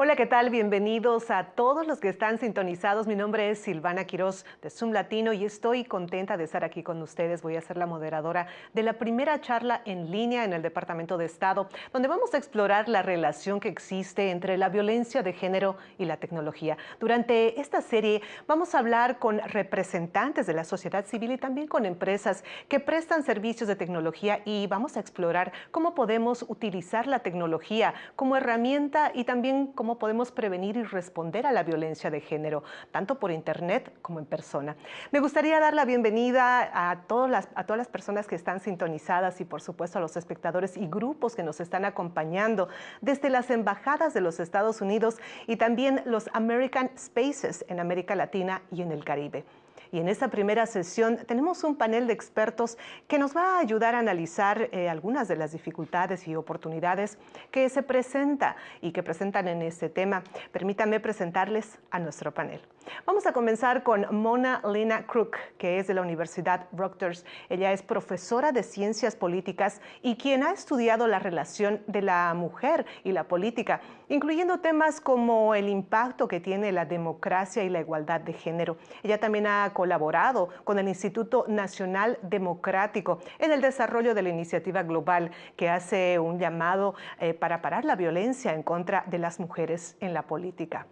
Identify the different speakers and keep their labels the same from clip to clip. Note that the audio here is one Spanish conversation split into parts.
Speaker 1: Hola, ¿qué tal? Bienvenidos a todos los que están sintonizados. Mi nombre es Silvana Quiroz de Zoom Latino y estoy contenta de estar aquí con ustedes. Voy a ser la moderadora de la primera charla en línea en el Departamento de Estado, donde vamos a explorar la relación que existe entre la violencia de género y la tecnología. Durante esta serie vamos a hablar con representantes de la sociedad civil y también con empresas que prestan servicios de tecnología y vamos a explorar cómo podemos utilizar la tecnología como herramienta y también como cómo podemos prevenir y responder a la violencia de género, tanto por Internet como en persona. Me gustaría dar la bienvenida a todas las, a todas las personas que están sintonizadas y por supuesto a los espectadores y grupos que nos están acompañando desde las embajadas de los Estados Unidos y también los American Spaces en América Latina y en el Caribe. Y en esta primera sesión tenemos un panel de expertos que nos va a ayudar a analizar eh, algunas de las dificultades y oportunidades que se presenta y que presentan en este tema. Permítanme presentarles a nuestro panel. Vamos a comenzar con Mona Lena Crook, que es de la Universidad Rutgers. Ella es profesora de Ciencias Políticas y quien ha estudiado la relación de la mujer y la política, incluyendo temas como el impacto que tiene la democracia y la igualdad de género. Ella también ha colaborado con el Instituto Nacional Democrático en el desarrollo de la iniciativa global que hace un llamado eh, para parar la violencia en contra de las mujeres en la política.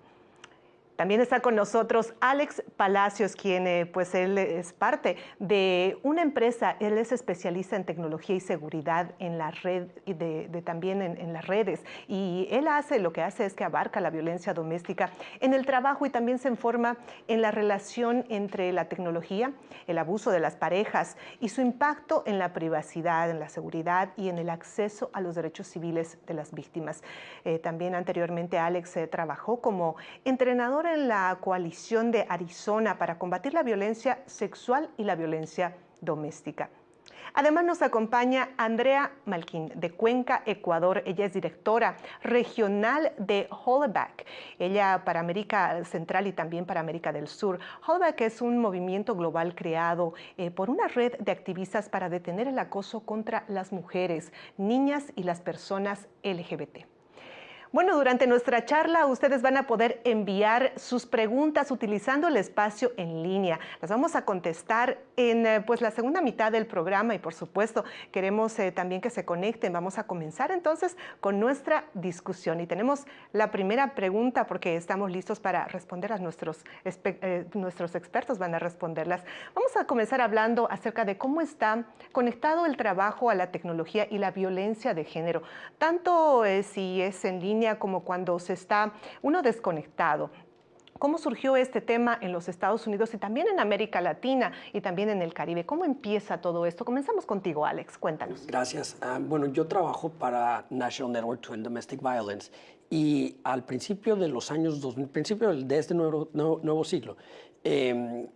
Speaker 1: También está con nosotros Alex Palacios, quien eh, pues él es parte de una empresa, él es especialista en tecnología y seguridad en la red, de, también en, las redes. Y él hace, lo que hace es que abarca la violencia doméstica en el trabajo y también se informa en la relación entre la tecnología, el abuso de las parejas y su impacto en la privacidad, en la seguridad y en el acceso a los derechos civiles de las víctimas. Eh, también anteriormente Alex eh, trabajó como entrenador en la coalición de Arizona para combatir la violencia sexual y la violencia doméstica. Además nos acompaña Andrea Malquín de Cuenca, Ecuador. Ella es directora regional de Hollaback. Ella para América Central y también para América del Sur. Hollaback es un movimiento global creado eh, por una red de activistas para detener el acoso contra las mujeres, niñas y las personas LGBT. Bueno, durante nuestra charla ustedes van a poder enviar sus preguntas utilizando el espacio en línea. Las vamos a contestar en eh, pues, la segunda mitad del programa y por supuesto queremos eh, también que se conecten. Vamos a comenzar entonces con nuestra discusión y tenemos la primera pregunta porque estamos listos para responder a nuestros, eh, nuestros expertos van a responderlas. Vamos a comenzar hablando acerca de cómo está conectado el trabajo a la tecnología y la violencia de género, tanto si es en línea como cuando se está uno desconectado. ¿Cómo surgió este tema en los Estados Unidos y también en América Latina y también en el Caribe? ¿Cómo empieza todo esto? Comenzamos contigo, Alex. Cuéntanos.
Speaker 2: Gracias. Ah, bueno, yo trabajo para National Network to End Domestic Violence y al principio de los años 2000, principio de este nuevo, nuevo, siglo, em,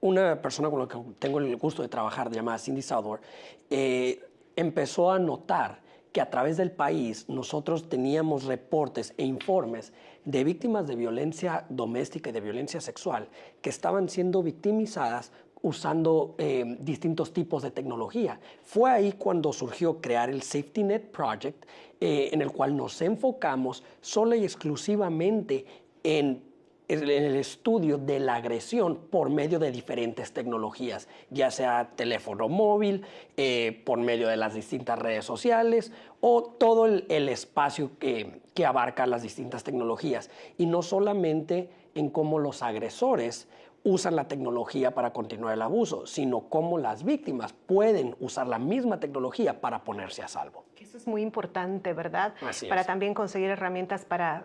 Speaker 2: una persona con la que tengo el gusto de trabajar, llamada Cindy Southworth, eh, empezó a notar que a través del país nosotros teníamos reportes e informes de víctimas de violencia doméstica y de violencia sexual que estaban siendo victimizadas usando eh, distintos tipos de tecnología. Fue ahí cuando surgió crear el Safety Net Project, eh, en el cual nos enfocamos solo y exclusivamente en en el estudio de la agresión por medio de diferentes tecnologías, ya sea teléfono móvil, eh, por medio de las distintas redes sociales o todo el, espacio que abarca las distintas tecnologías. Y no solamente en cómo los agresores usan la tecnología para continuar el abuso, sino cómo las víctimas pueden usar la misma tecnología para ponerse a salvo.
Speaker 1: Eso es muy importante, ¿verdad? para también conseguir herramientas para,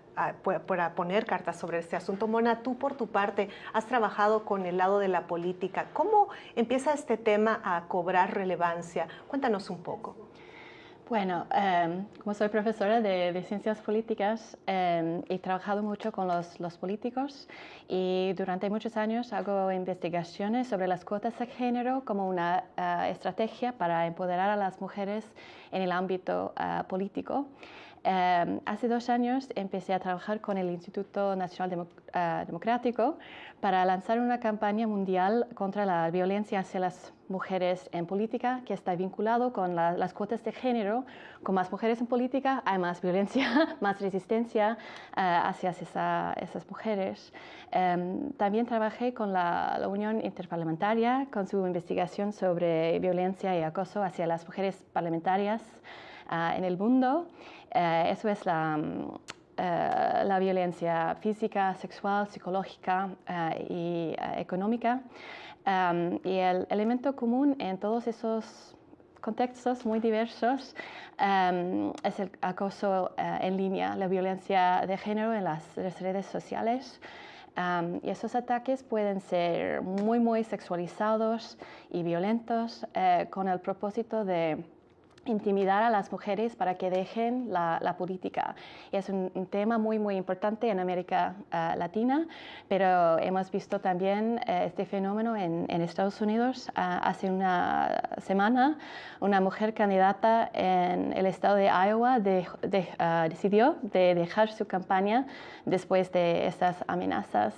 Speaker 1: para poner cartas sobre este asunto. Mona, tú por tu parte has trabajado con el lado de la política. ¿Cómo empieza este tema a cobrar relevancia? Cuéntanos un poco.
Speaker 3: Bueno, em, como soy profesora de, ciencias políticas, em, he trabajado mucho con los, políticos y durante muchos años hago investigaciones sobre las cuotas de género como una eh, estrategia para empoderar a las mujeres en el ámbito eh, político. Em, hace dos años empecé a trabajar con el Instituto Nacional eh, Democrático para lanzar una campaña mundial contra la violencia hacia las mujeres en política, que está vinculado con las cuotas de género. Con más mujeres en política hay más violencia, más resistencia eh, hacia esas mujeres. Em, también trabajé con la, la, Unión Interparlamentaria con su investigación sobre violencia y acoso hacia las mujeres parlamentarias eh, en el mundo. Eh, eso es la, mm, eh, la, violencia física, sexual, psicológica eh, y económica. Em, y el elemento común en todos esos contextos muy diversos em, es el acoso en línea, la violencia de género en las, redes sociales. Em, y esos ataques pueden ser muy, muy sexualizados y violentos con el propósito de intimidar a las mujeres para que dejen la, política. es un, tema muy, muy importante en América eh, Latina, pero hemos visto también eh, este fenómeno en, Estados Unidos. Ah, hace una semana, una mujer candidata en el estado de Iowa ah, decidió de dejar su campaña después de estas amenazas.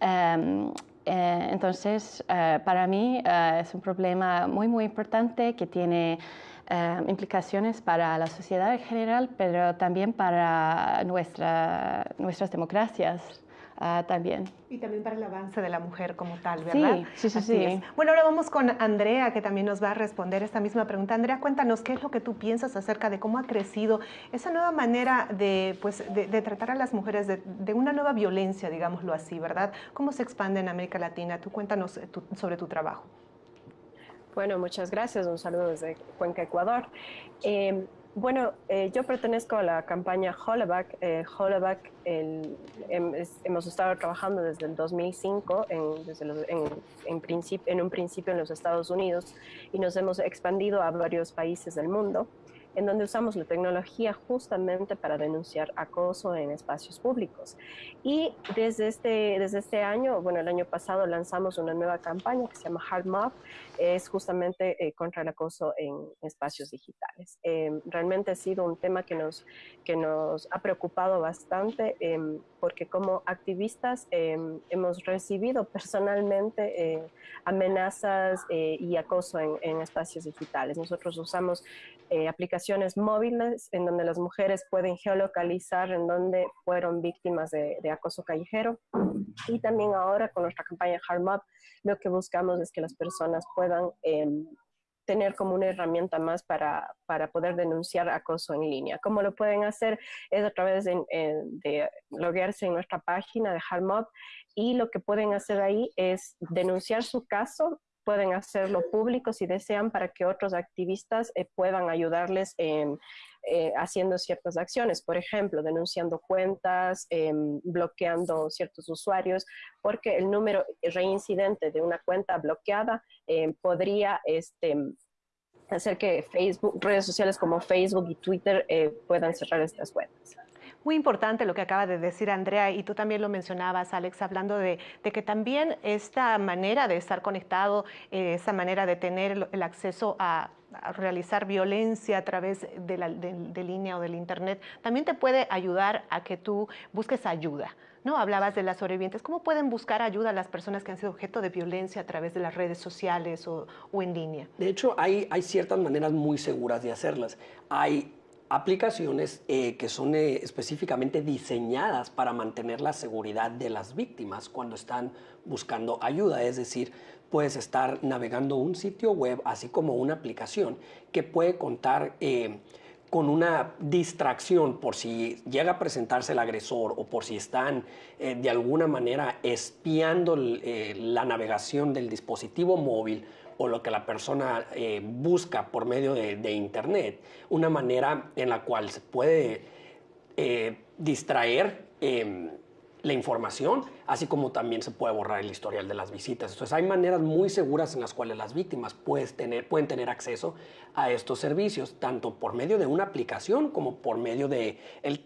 Speaker 3: Em, eh, entonces, para mí es un problema muy, muy importante que tiene eh, implicaciones para la sociedad en general, pero también para nuestra, nuestras democracias. Ah, también.
Speaker 1: Y también para el avance de la mujer como tal, ¿verdad?
Speaker 3: Sí, sí, sí.
Speaker 1: Bueno, ahora vamos con Andrea, que también nos va a responder esta misma pregunta. Andrea, cuéntanos qué es lo que tú piensas acerca de cómo ha crecido esa nueva manera de, pues, de, tratar a las mujeres, de, de, una nueva violencia, digámoslo así, ¿verdad? ¿Cómo se expande en América Latina? Tú cuéntanos eh, sobre tu trabajo.
Speaker 4: Bueno, muchas gracias. Un saludo desde Cuenca, Ecuador. Eh, bueno, eh, yo pertenezco a la campaña Hollaback. Eh, Hollaback hemos estado trabajando desde el 2005 en, desde en, en un principio en los Estados Unidos y nos hemos expandido a varios países del mundo en donde usamos la tecnología justamente para denunciar acoso en espacios públicos. Y desde este, desde este año, bueno, el año pasado lanzamos una nueva campaña que se llama Hard Mob, es justamente eh, contra el acoso en espacios digitales. Eh, realmente ha sido un tema que nos, que nos ha preocupado bastante em, porque como activistas em, hemos recibido personalmente eh, amenazas y acoso en, en, espacios digitales. Nosotros usamos aplicaciones móviles en donde las mujeres pueden geolocalizar en donde fueron víctimas de, de acoso callejero y también ahora con nuestra campaña Hard Mob lo que buscamos es que las personas puedan em, tener como una herramienta más para, para, poder denunciar acoso en línea. ¿Cómo lo pueden hacer? Es a través de, de loguearse en nuestra página de Harmod y lo que pueden hacer ahí es denunciar su caso pueden hacerlo público si desean para que otros activistas eh, puedan ayudarles en, eh, haciendo ciertas acciones, por ejemplo, denunciando cuentas, em, bloqueando ciertos usuarios, porque el número reincidente de una cuenta bloqueada em, podría este, hacer que Facebook, redes sociales como Facebook y Twitter eh, puedan cerrar estas cuentas.
Speaker 1: Muy importante lo que acaba de decir Andrea y tú también lo mencionabas, Alex, hablando de, que también esta manera de estar conectado, eh, esa manera de tener el, acceso a, realizar violencia a través de, la, línea o del Internet, también te puede ayudar a que tú busques ayuda. ¿no? Hablabas de las sobrevivientes. ¿Cómo pueden buscar ayuda las personas que han sido objeto de violencia a través de las redes sociales o, o en línea?
Speaker 2: De hecho, hay, hay ciertas maneras muy seguras de hacerlas. Hay aplicaciones eh, que son eh, específicamente diseñadas para mantener la seguridad de las víctimas cuando están buscando ayuda. Es decir, puedes estar navegando un sitio web, así como una aplicación que puede contar eh, con una distracción por si llega a presentarse el agresor o por si están de alguna manera espiando la navegación del dispositivo móvil o lo que la persona eh, busca por medio de, Internet, una manera en la cual se puede eh, distraer em, la información, así como también se puede borrar el historial de las visitas. Entonces hay maneras muy seguras en las cuales las víctimas tener, pueden tener acceso a estos servicios, tanto por medio de una aplicación como por medio de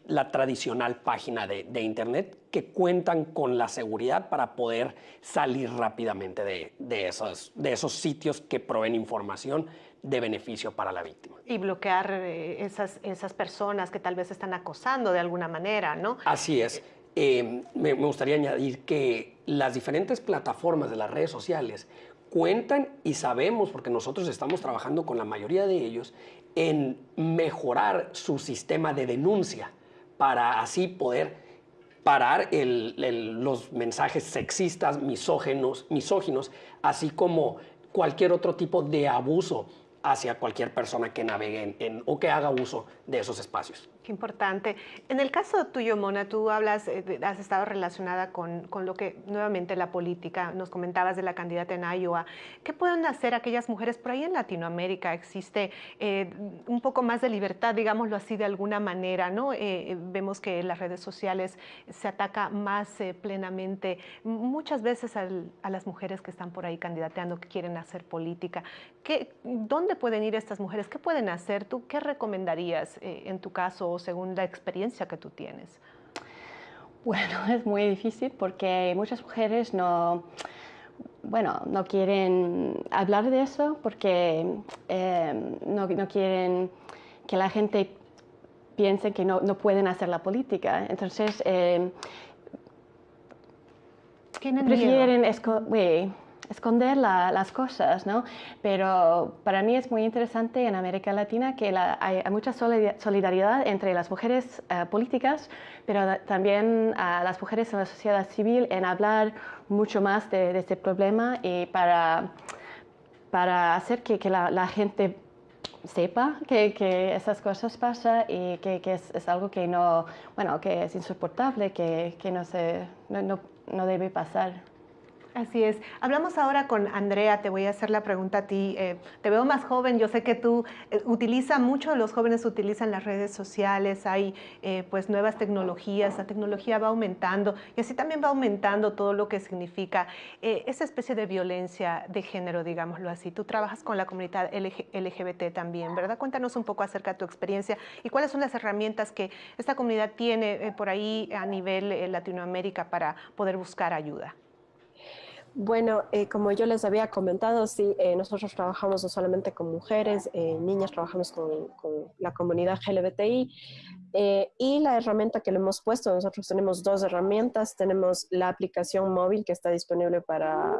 Speaker 2: la tradicional página de, Internet que cuentan con la seguridad para poder salir rápidamente de, esos, de esos sitios que proveen información de beneficio para la víctima.
Speaker 1: Y bloquear eh, esas, esas personas que tal vez están acosando de alguna manera, ¿no?
Speaker 2: Así es. Eh, me, gustaría añadir que las diferentes plataformas de las redes sociales cuentan y sabemos, porque nosotros estamos trabajando con la mayoría de ellos, en mejorar su sistema de denuncia para así poder parar los mensajes sexistas, misógenos, misóginos, así como cualquier otro tipo de abuso hacia cualquier persona que navegue en, o que haga uso de esos espacios.
Speaker 1: Qué importante. En el caso tuyo, Mona, tú hablas, eh, has estado relacionada con, con, lo que nuevamente la política, nos comentabas de la candidata en Iowa. ¿Qué pueden hacer aquellas mujeres por ahí en Latinoamérica? Existe eh, un poco más de libertad, digámoslo así, de alguna manera, ¿no? Eh, vemos que en las redes sociales se ataca más plenamente muchas veces a las mujeres que están por ahí candidateando, que quieren hacer política. ¿Qué, ¿Dónde pueden ir estas mujeres? ¿Qué pueden hacer? ¿Tú qué recomendarías en tu caso? Según la experiencia que tú tienes?
Speaker 3: Bueno, es muy difícil porque muchas mujeres no, bueno, no quieren hablar de eso porque eh, no, no, quieren que la gente piense que no, no pueden hacer la política. Entonces, eh, prefieren esconder las cosas, ¿no? Pero para mí es muy interesante en América Latina que hay, mucha solidaridad entre las mujeres eh, políticas, pero también las mujeres en la sociedad civil en hablar mucho más de, este problema y para, para hacer que, la, gente sepa que, esas cosas pasan y que, es, algo que no, bueno, que es insoportable, que, no, se, no, no debe pasar.
Speaker 1: Así es. Hablamos ahora con Andrea, te voy a hacer la pregunta a ti. Eh, te veo más joven, yo sé que tú eh, utiliza mucho, los jóvenes utilizan las redes sociales, hay eh, pues nuevas tecnologías, la tecnología va aumentando y así también va aumentando todo lo que significa esa especie de violencia de género, digámoslo así. Tú trabajas con la comunidad LGBT también, ¿verdad? Cuéntanos un poco acerca de tu experiencia y cuáles son las herramientas que esta comunidad tiene por ahí a nivel Latinoamérica para poder buscar ayuda.
Speaker 4: Bueno, eh, como yo les había comentado, sí, eh, nosotros trabajamos no solamente con mujeres, eh, niñas, trabajamos con, la comunidad LGBTI y la herramienta que le hemos puesto, nosotros tenemos dos herramientas, tenemos la aplicación móvil que está disponible para,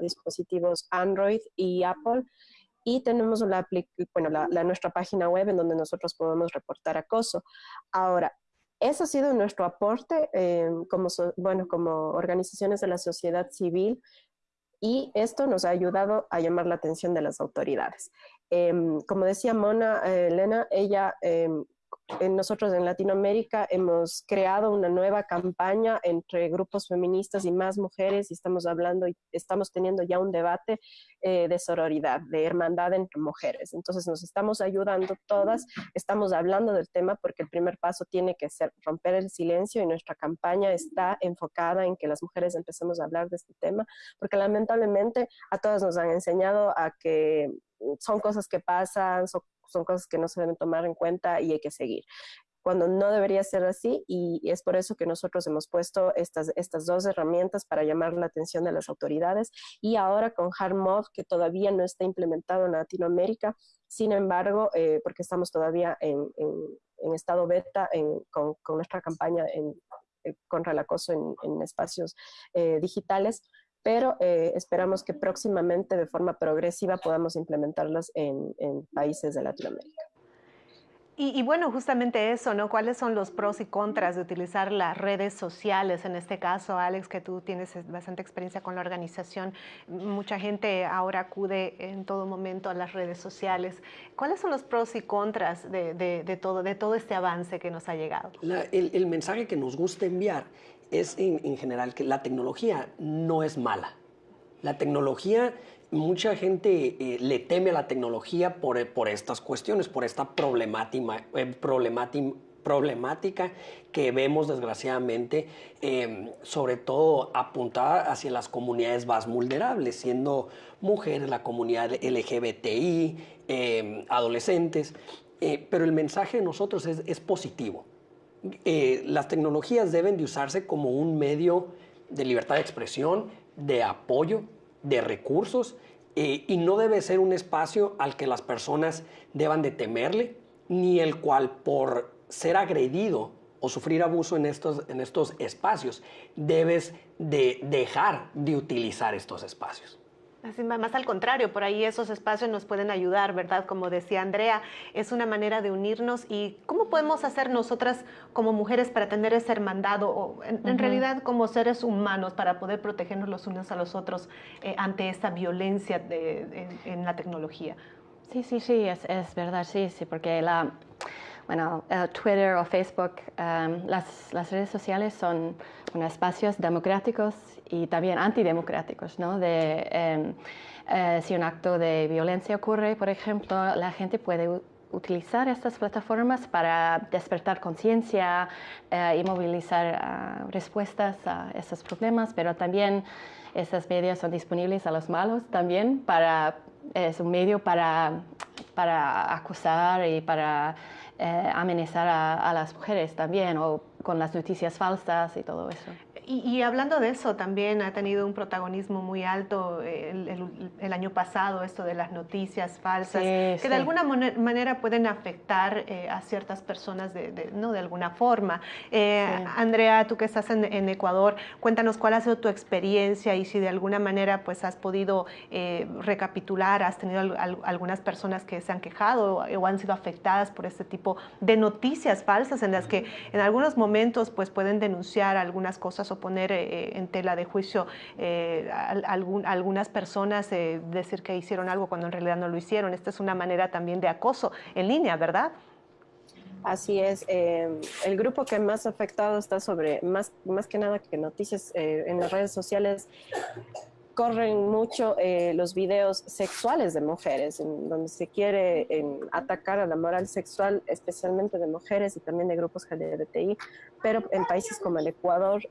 Speaker 4: dispositivos Android y Apple y tenemos la, nuestra página web en donde nosotros podemos reportar acoso. Ahora, eso ha sido nuestro aporte eh, como, bueno, como organizaciones de la sociedad civil y esto nos ha ayudado a llamar la atención de las autoridades. Em, como decía Mona eh, Elena, ella em, nosotros en Latinoamérica hemos creado una nueva campaña entre grupos feministas y más mujeres y estamos hablando y estamos teniendo ya un debate eh, de sororidad, de hermandad entre mujeres. Entonces nos estamos ayudando todas, estamos hablando del tema porque el primer paso tiene que ser romper el silencio y nuestra campaña está enfocada en que las mujeres empecemos a hablar de este tema porque lamentablemente a todas nos han enseñado a que son cosas que pasan, son son cosas que no se deben tomar en cuenta y hay que seguir cuando no debería ser así y es por eso que nosotros hemos puesto estas, estas dos herramientas para llamar la atención de las autoridades y ahora con HardMod que todavía no está implementado en Latinoamérica, sin embargo, eh, porque estamos todavía en, en, estado beta con, con, nuestra campaña en, eh, contra el acoso en, espacios eh, digitales, pero eh, esperamos que próximamente de forma progresiva podamos implementarlas en, países de Latinoamérica.
Speaker 1: Y, bueno, justamente eso, ¿no? ¿Cuáles son los pros y contras de utilizar las redes sociales? En este caso, Alex, que tú tienes bastante experiencia con la organización, mucha gente ahora acude en todo momento a las redes sociales. ¿Cuáles son los pros y contras de, todo, de todo este avance que nos ha llegado?
Speaker 2: el, el mensaje que nos gusta enviar es en, general que la tecnología no es mala. La tecnología, mucha gente eh, le teme a la tecnología por, por, estas cuestiones, por esta problemática, eh, problemática que vemos desgraciadamente, em, sobre todo apuntada hacia las comunidades más vulnerables, siendo mujeres, la comunidad LGBTI, em, adolescentes. Eh, pero el mensaje de nosotros es, positivo. Eh, las tecnologías deben de usarse como un medio de libertad de expresión, de apoyo, de recursos, eh, y no debe ser un espacio al que las personas deban de temerle, ni el cual por ser agredido o sufrir abuso en estos, en estos espacios, debes de dejar de utilizar estos espacios.
Speaker 1: Así, más al contrario, por ahí esos espacios nos pueden ayudar, ¿verdad? Como decía Andrea, es una manera de unirnos y ¿cómo podemos hacer nosotras como mujeres para tener ese hermandad o en, realidad como seres humanos para poder protegernos los unos a los otros eh, ante esta violencia de, en, la tecnología?
Speaker 3: Sí, sí, sí, es, es verdad, sí, sí, porque la, bueno, eh, Twitter o Facebook, em, las, las, redes sociales son espacios democráticos y también antidemocráticos, ¿no? De, em, eh, si un acto de violencia ocurre, por ejemplo, la gente puede utilizar estas plataformas para despertar conciencia eh, y movilizar respuestas a esos problemas, pero también estos medios son disponibles a los malos también para es un medio para, para acusar y para eh, amenazar a, las mujeres también, o con las noticias falsas y todo eso.
Speaker 1: Y, hablando de eso, también ha tenido un protagonismo muy alto eh, el, año pasado, esto de las noticias falsas, que de alguna manera pueden afectar eh, a ciertas personas de, ¿no? de alguna forma. Eh, Andrea, tú que estás en, Ecuador, cuéntanos cuál ha sido tu experiencia y si de alguna manera pues, has podido recapitular, has tenido algunas personas que se han quejado o han sido afectadas por este tipo de noticias falsas en las que en algunos momentos pues, pueden denunciar algunas cosas o poner eh, en tela de juicio eh, algunas personas, eh, decir que hicieron algo cuando en realidad no lo hicieron. Esta es una manera también de acoso en línea, ¿verdad?
Speaker 4: Así es. el grupo que más afectado está sobre, más, más que nada que noticias en las redes sociales, corren mucho eh, los videos sexuales de mujeres, en donde se quiere atacar a la moral sexual, especialmente de mujeres y también de grupos LGBTI, pero en países como el Ecuador,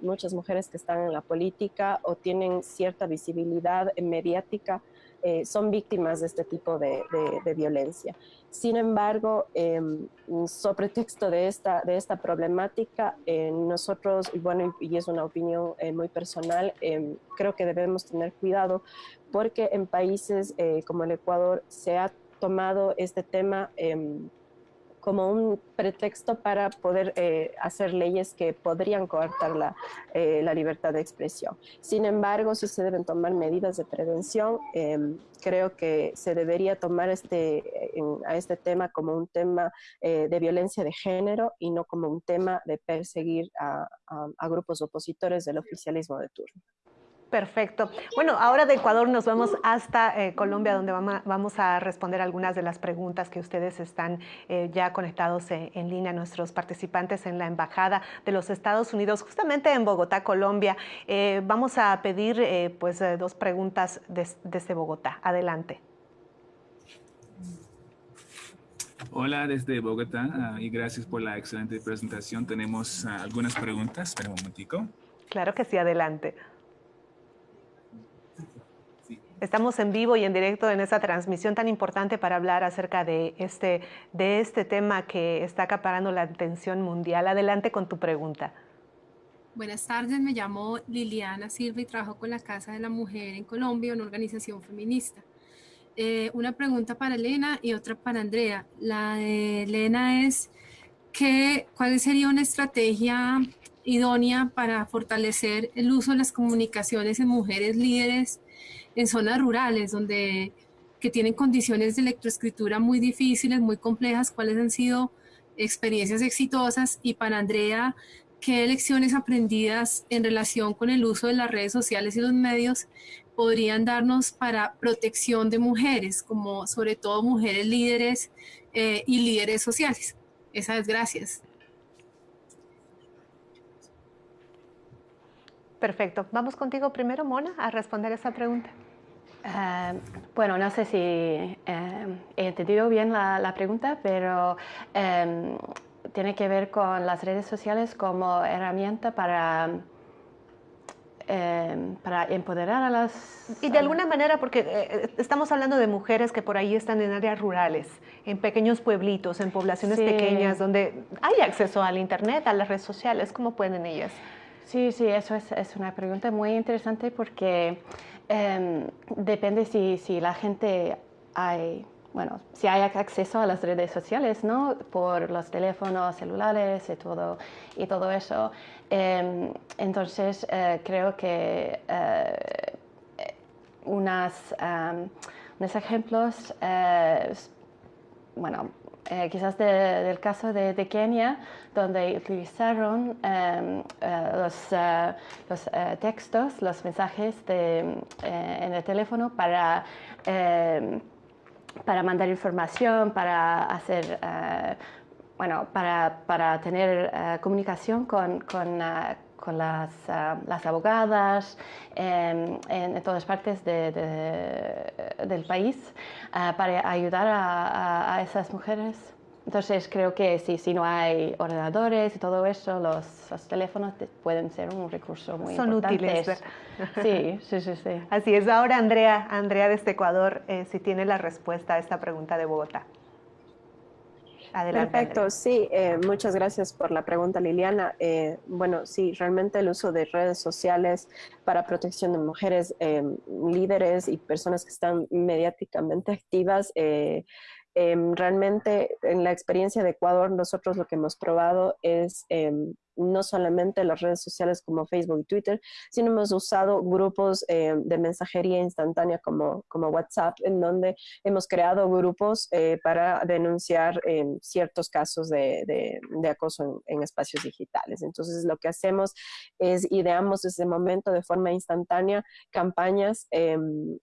Speaker 4: muchas mujeres que están en la política o tienen cierta visibilidad mediática eh, son víctimas de este tipo de, violencia. Sin embargo, em, sobre texto de esta, de esta problemática, eh, nosotros, y bueno, y es una opinión eh, muy personal, em, creo que debemos tener cuidado porque en países como el Ecuador se ha tomado este tema em, como un pretexto para poder eh, hacer leyes que podrían coartar la, eh, la, libertad de expresión. Sin embargo, si se deben tomar medidas de prevención. Em, creo que se debería tomar este, a este tema como un tema eh, de violencia de género y no como un tema de perseguir a grupos opositores del oficialismo de turno.
Speaker 1: Perfecto. Bueno, ahora de Ecuador nos vamos hasta eh, Colombia, donde vamos a responder algunas de las preguntas que ustedes están eh, ya conectados en, línea, nuestros participantes en la Embajada de los Estados Unidos, justamente en Bogotá, Colombia. Eh, vamos a pedir pues dos preguntas desde Bogotá. Adelante.
Speaker 5: Hola desde Bogotá ah, y gracias por la excelente presentación. Tenemos ah, algunas preguntas. Espera un momentico.
Speaker 1: Claro que sí, adelante. Estamos en vivo y en directo en esta transmisión tan importante para hablar acerca de este, de este tema que está acaparando la atención mundial. Adelante con tu pregunta.
Speaker 6: Buenas tardes, me llamo Liliana Silva y trabajo con la Casa de la Mujer en Colombia, una organización feminista. Eh, una pregunta para Elena y otra para Andrea. La de Elena es, ¿qué, ¿cuál sería una estrategia idónea para fortalecer el uso de las comunicaciones en mujeres líderes en zonas rurales donde que tienen condiciones de electroescritura muy difíciles, muy complejas, cuáles han sido experiencias exitosas y para Andrea, qué lecciones aprendidas en relación con el uso de las redes sociales y los medios podrían darnos para protección de mujeres, como sobre todo mujeres líderes eh, y líderes sociales. Esas es gracias.
Speaker 1: Perfecto. Vamos contigo primero, Mona, a responder esa pregunta.
Speaker 3: Eh, bueno, no sé si eh, he entendido bien la, pregunta, pero em, tiene que ver con las redes sociales como herramienta para Em, para empoderar a las...
Speaker 1: Y de alguna manera, porque eh, eh, estamos hablando de mujeres que por ahí están en áreas rurales, en pequeños pueblitos, en poblaciones pequeñas, donde hay acceso al Internet, a las redes sociales, ¿cómo pueden ellas?
Speaker 3: Sí, sí, eso es, es una pregunta muy interesante porque em, depende si, si la gente hay bueno, si hay acceso a las redes sociales, ¿no? Por los teléfonos celulares y todo, y todo eso. Em, entonces, eh, creo que eh, unas, unos ejemplos, eh, quizás del caso de, Kenia, donde utilizaron em, los, los textos, los mensajes en el teléfono para em, para mandar información, para hacer, eh, bueno, para, para tener eh, comunicación con, eh, con las, las, abogadas em, en, todas partes de, del país para ayudar a, a esas mujeres. Entonces creo que sí, si no hay ordenadores y todo eso, los, los teléfonos pueden ser un recurso muy
Speaker 1: Son
Speaker 3: importante.
Speaker 1: útiles.
Speaker 3: Sí, sí, sí, sí.
Speaker 1: Así es. Ahora Andrea, Andrea desde Ecuador, eh, si tiene la respuesta a esta pregunta de Bogotá.
Speaker 4: Adelante, Perfecto, sí, eh, muchas gracias por la pregunta Liliana. Eh, bueno, sí, realmente el uso de redes sociales para protección de mujeres líderes y personas que están mediáticamente activas Em, realmente en la experiencia de Ecuador nosotros lo que hemos probado es em, no solamente las redes sociales como Facebook y Twitter, sino hemos usado grupos em, de mensajería instantánea como, como WhatsApp, en donde hemos creado grupos eh, para denunciar ciertos casos de, de, acoso en, espacios digitales. Entonces lo que hacemos es ideamos desde ese momento de forma instantánea campañas en,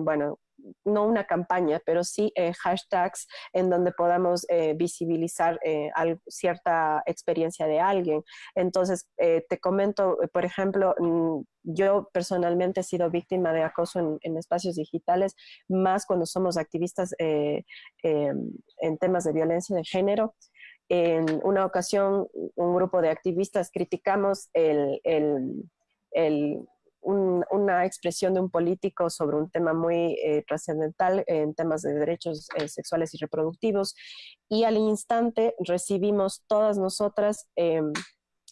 Speaker 4: bueno, no una campaña, pero sí eh, hashtags en donde podamos eh, visibilizar eh, cierta experiencia de alguien. Entonces, te comento, por ejemplo, mm, yo personalmente he sido víctima de acoso en, espacios digitales, más cuando somos activistas em, en temas de violencia de género. En una ocasión, un grupo de activistas criticamos el una expresión de un político sobre un tema muy eh, trascendental en temas de derechos eh, sexuales y reproductivos y al instante recibimos todas nosotras em,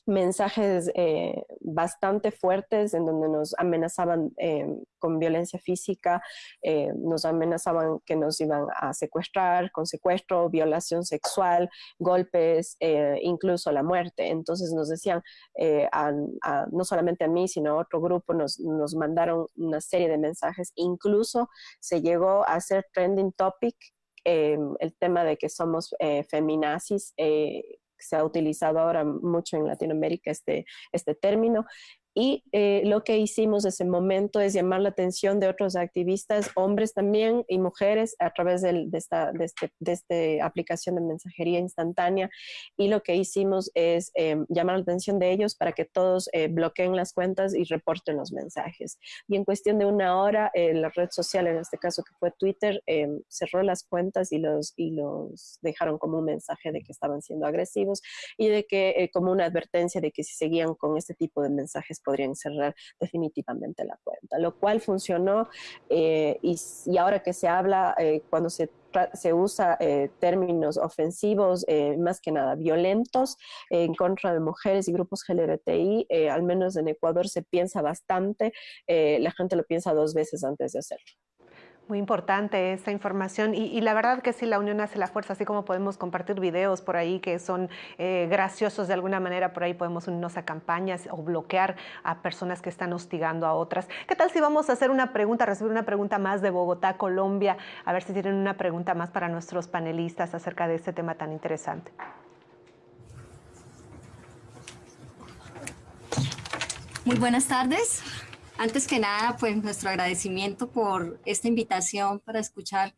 Speaker 4: mensajes eh, bastante fuertes en donde nos amenazaban eh, con violencia física, eh, nos amenazaban que nos iban a secuestrar, con secuestro, violación sexual, golpes, incluso la muerte. Entonces nos decían, no solamente a mí, sino a otro grupo, nos, nos mandaron una serie de mensajes. Incluso se llegó a hacer trending topic el tema de que somos feminazis, se ha utilizado ahora mucho en Latinoamérica este, este término, y eh, lo que hicimos en ese momento es llamar la atención de otros activistas, hombres también y mujeres, a través de, esta, de, este, de este aplicación de mensajería instantánea. Y lo que hicimos es eh, llamar la atención de ellos para que todos eh, bloqueen las cuentas y reporten los mensajes. Y en cuestión de una hora, la red social, en este caso que fue Twitter, cerró las cuentas y los, y los dejaron como un mensaje de que estaban siendo agresivos y de que como una advertencia de que si seguían con este tipo de mensajes podrían cerrar definitivamente la cuenta, lo cual funcionó eh, y, ahora que se habla, eh, cuando se se usa eh, términos ofensivos, más que nada violentos, en contra de mujeres y grupos LGBTI, al menos en Ecuador se piensa bastante, la gente lo piensa dos veces antes de hacerlo.
Speaker 1: Muy importante esta información y, la verdad que sí, la unión hace la fuerza, así como podemos compartir videos por ahí que son eh, graciosos de alguna manera, por ahí podemos unirnos a campañas o bloquear a personas que están hostigando a otras. ¿Qué tal si vamos a hacer una pregunta, recibir una pregunta más de Bogotá, Colombia, a ver si tienen una pregunta más para nuestros panelistas acerca de este tema tan interesante?
Speaker 7: Muy buenas tardes. Antes que nada, pues nuestro agradecimiento por esta invitación para escuchar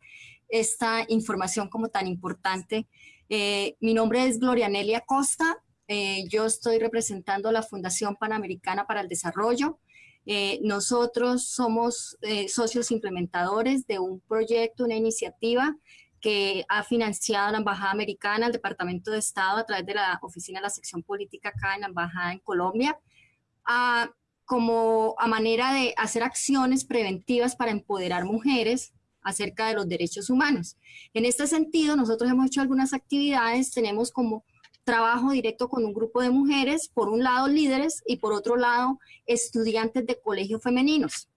Speaker 7: esta información como tan importante. Eh, mi nombre es Gloria Nelia Costa. Eh, yo estoy representando la Fundación Panamericana para el Desarrollo. Eh, nosotros somos socios implementadores de un proyecto, una iniciativa que ha financiado la Embajada Americana, el Departamento de Estado, a través de la Oficina de la Sección Política acá en la Embajada en Colombia, a, como a manera de hacer acciones preventivas para empoderar mujeres acerca de los derechos humanos. En este sentido, nosotros hemos hecho algunas actividades, tenemos como trabajo directo con un grupo de mujeres, por un lado líderes y por otro lado estudiantes de colegios femeninos.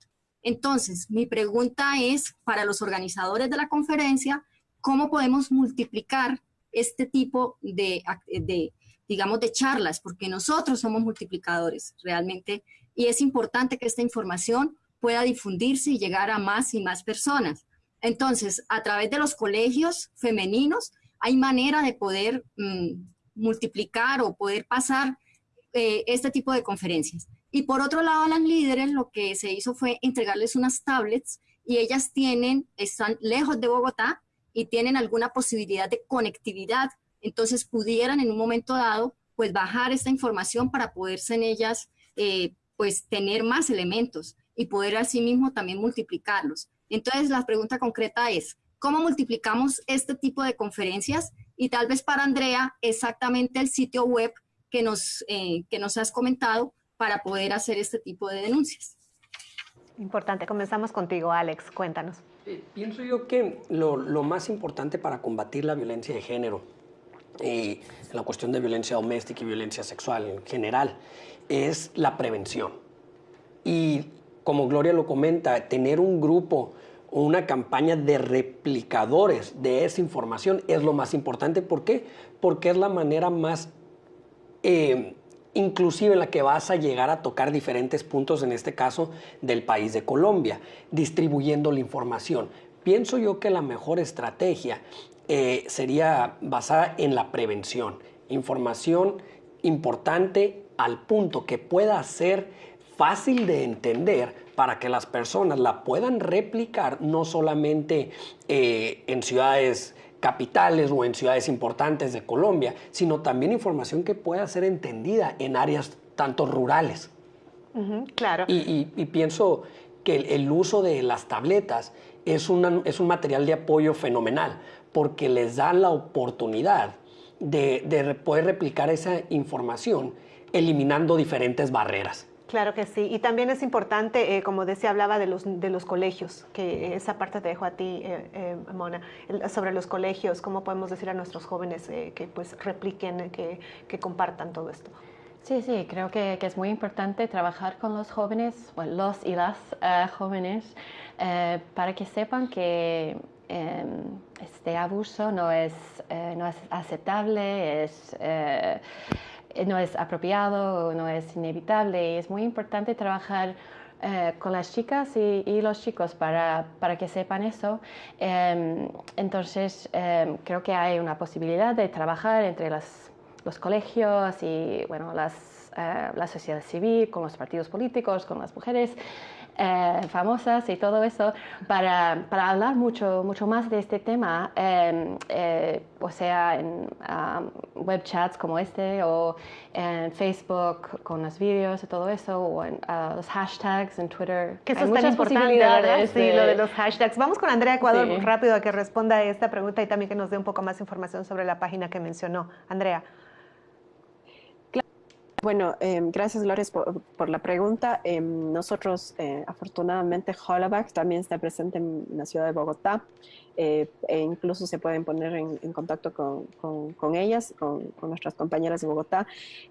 Speaker 7: Entonces, mi pregunta es para los organizadores de la conferencia, ¿cómo podemos multiplicar este tipo de, de, digamos, de charlas? Porque nosotros somos multiplicadores realmente y es importante que esta información pueda difundirse y llegar a más y más personas. Entonces, a través de los colegios femeninos, hay manera de poder mm, multiplicar o poder pasar eh, este tipo de conferencias. Y por otro lado, a las líderes lo que se hizo fue entregarles unas tablets y ellas tienen, están lejos de Bogotá y tienen alguna posibilidad de conectividad. Entonces pudieran en un momento dado, pues bajar esta información para poderse en ellas, eh, pues tener más elementos y poder asimismo también multiplicarlos. Entonces la pregunta concreta es, ¿cómo multiplicamos este tipo de conferencias y tal vez para Andrea exactamente el sitio web que nos, eh, que nos has comentado para poder hacer este tipo de denuncias.
Speaker 1: Importante. Comenzamos contigo, Alex. Cuéntanos.
Speaker 2: Eh, pienso yo que lo, lo, más importante para combatir la violencia de género y la cuestión de violencia doméstica y violencia sexual en general es la prevención. Y como Gloria lo comenta, tener un grupo una campaña de replicadores de esa información es lo más importante. ¿Por qué? Porque es la manera más eh, inclusive en la que vas a llegar a tocar diferentes puntos, en este caso del país de Colombia, distribuyendo la información. Pienso yo que la mejor estrategia eh, sería basada en la prevención, información importante al punto que pueda ser fácil de entender para que las personas la puedan replicar no solamente eh, en ciudades capitales o en ciudades importantes de Colombia, sino también información que pueda ser entendida en áreas tanto rurales.
Speaker 1: claro.
Speaker 2: Y, pienso que el, uso de las tabletas es, es un material de apoyo fenomenal porque les da la oportunidad de, de poder replicar esa información eliminando diferentes barreras.
Speaker 1: Claro que sí. Y también es importante, eh, como decía, hablaba de los, de los colegios, que esa parte te dejo a ti, eh, eh, Mona, sobre los colegios, cómo podemos decir a nuestros jóvenes que pues repliquen, que, que, compartan todo esto.
Speaker 3: Sí, sí, creo que, que, es muy importante trabajar con los jóvenes, bueno, los y las jóvenes, para que sepan que em, este abuso no es, no es aceptable, es no es apropiado, no es inevitable es muy importante trabajar eh, con las chicas y, los chicos para, para, que sepan eso. Em, entonces, em, creo que hay una posibilidad de trabajar entre los colegios y bueno, las, eh, la sociedad civil, con los partidos políticos, con las mujeres. Eh, famosas y todo eso para, para, hablar mucho, mucho más de este tema, em, eh, o sea, en um, web chats como este o en Facebook con los vídeos y todo eso, o en uh, los hashtags en Twitter.
Speaker 1: Que eso es tan ¿verdad? Sí, lo de los hashtags. Vamos con Andrea Ecuador rápido a que responda a esta pregunta y también que nos dé un poco más información sobre la página que mencionó. Andrea.
Speaker 4: Bueno, em, gracias Gloria por, la pregunta. Em, nosotros, eh, afortunadamente, Hollaback también está presente en la ciudad de Bogotá eh, e incluso se pueden poner en, contacto con, ellas, con, nuestras compañeras de Bogotá.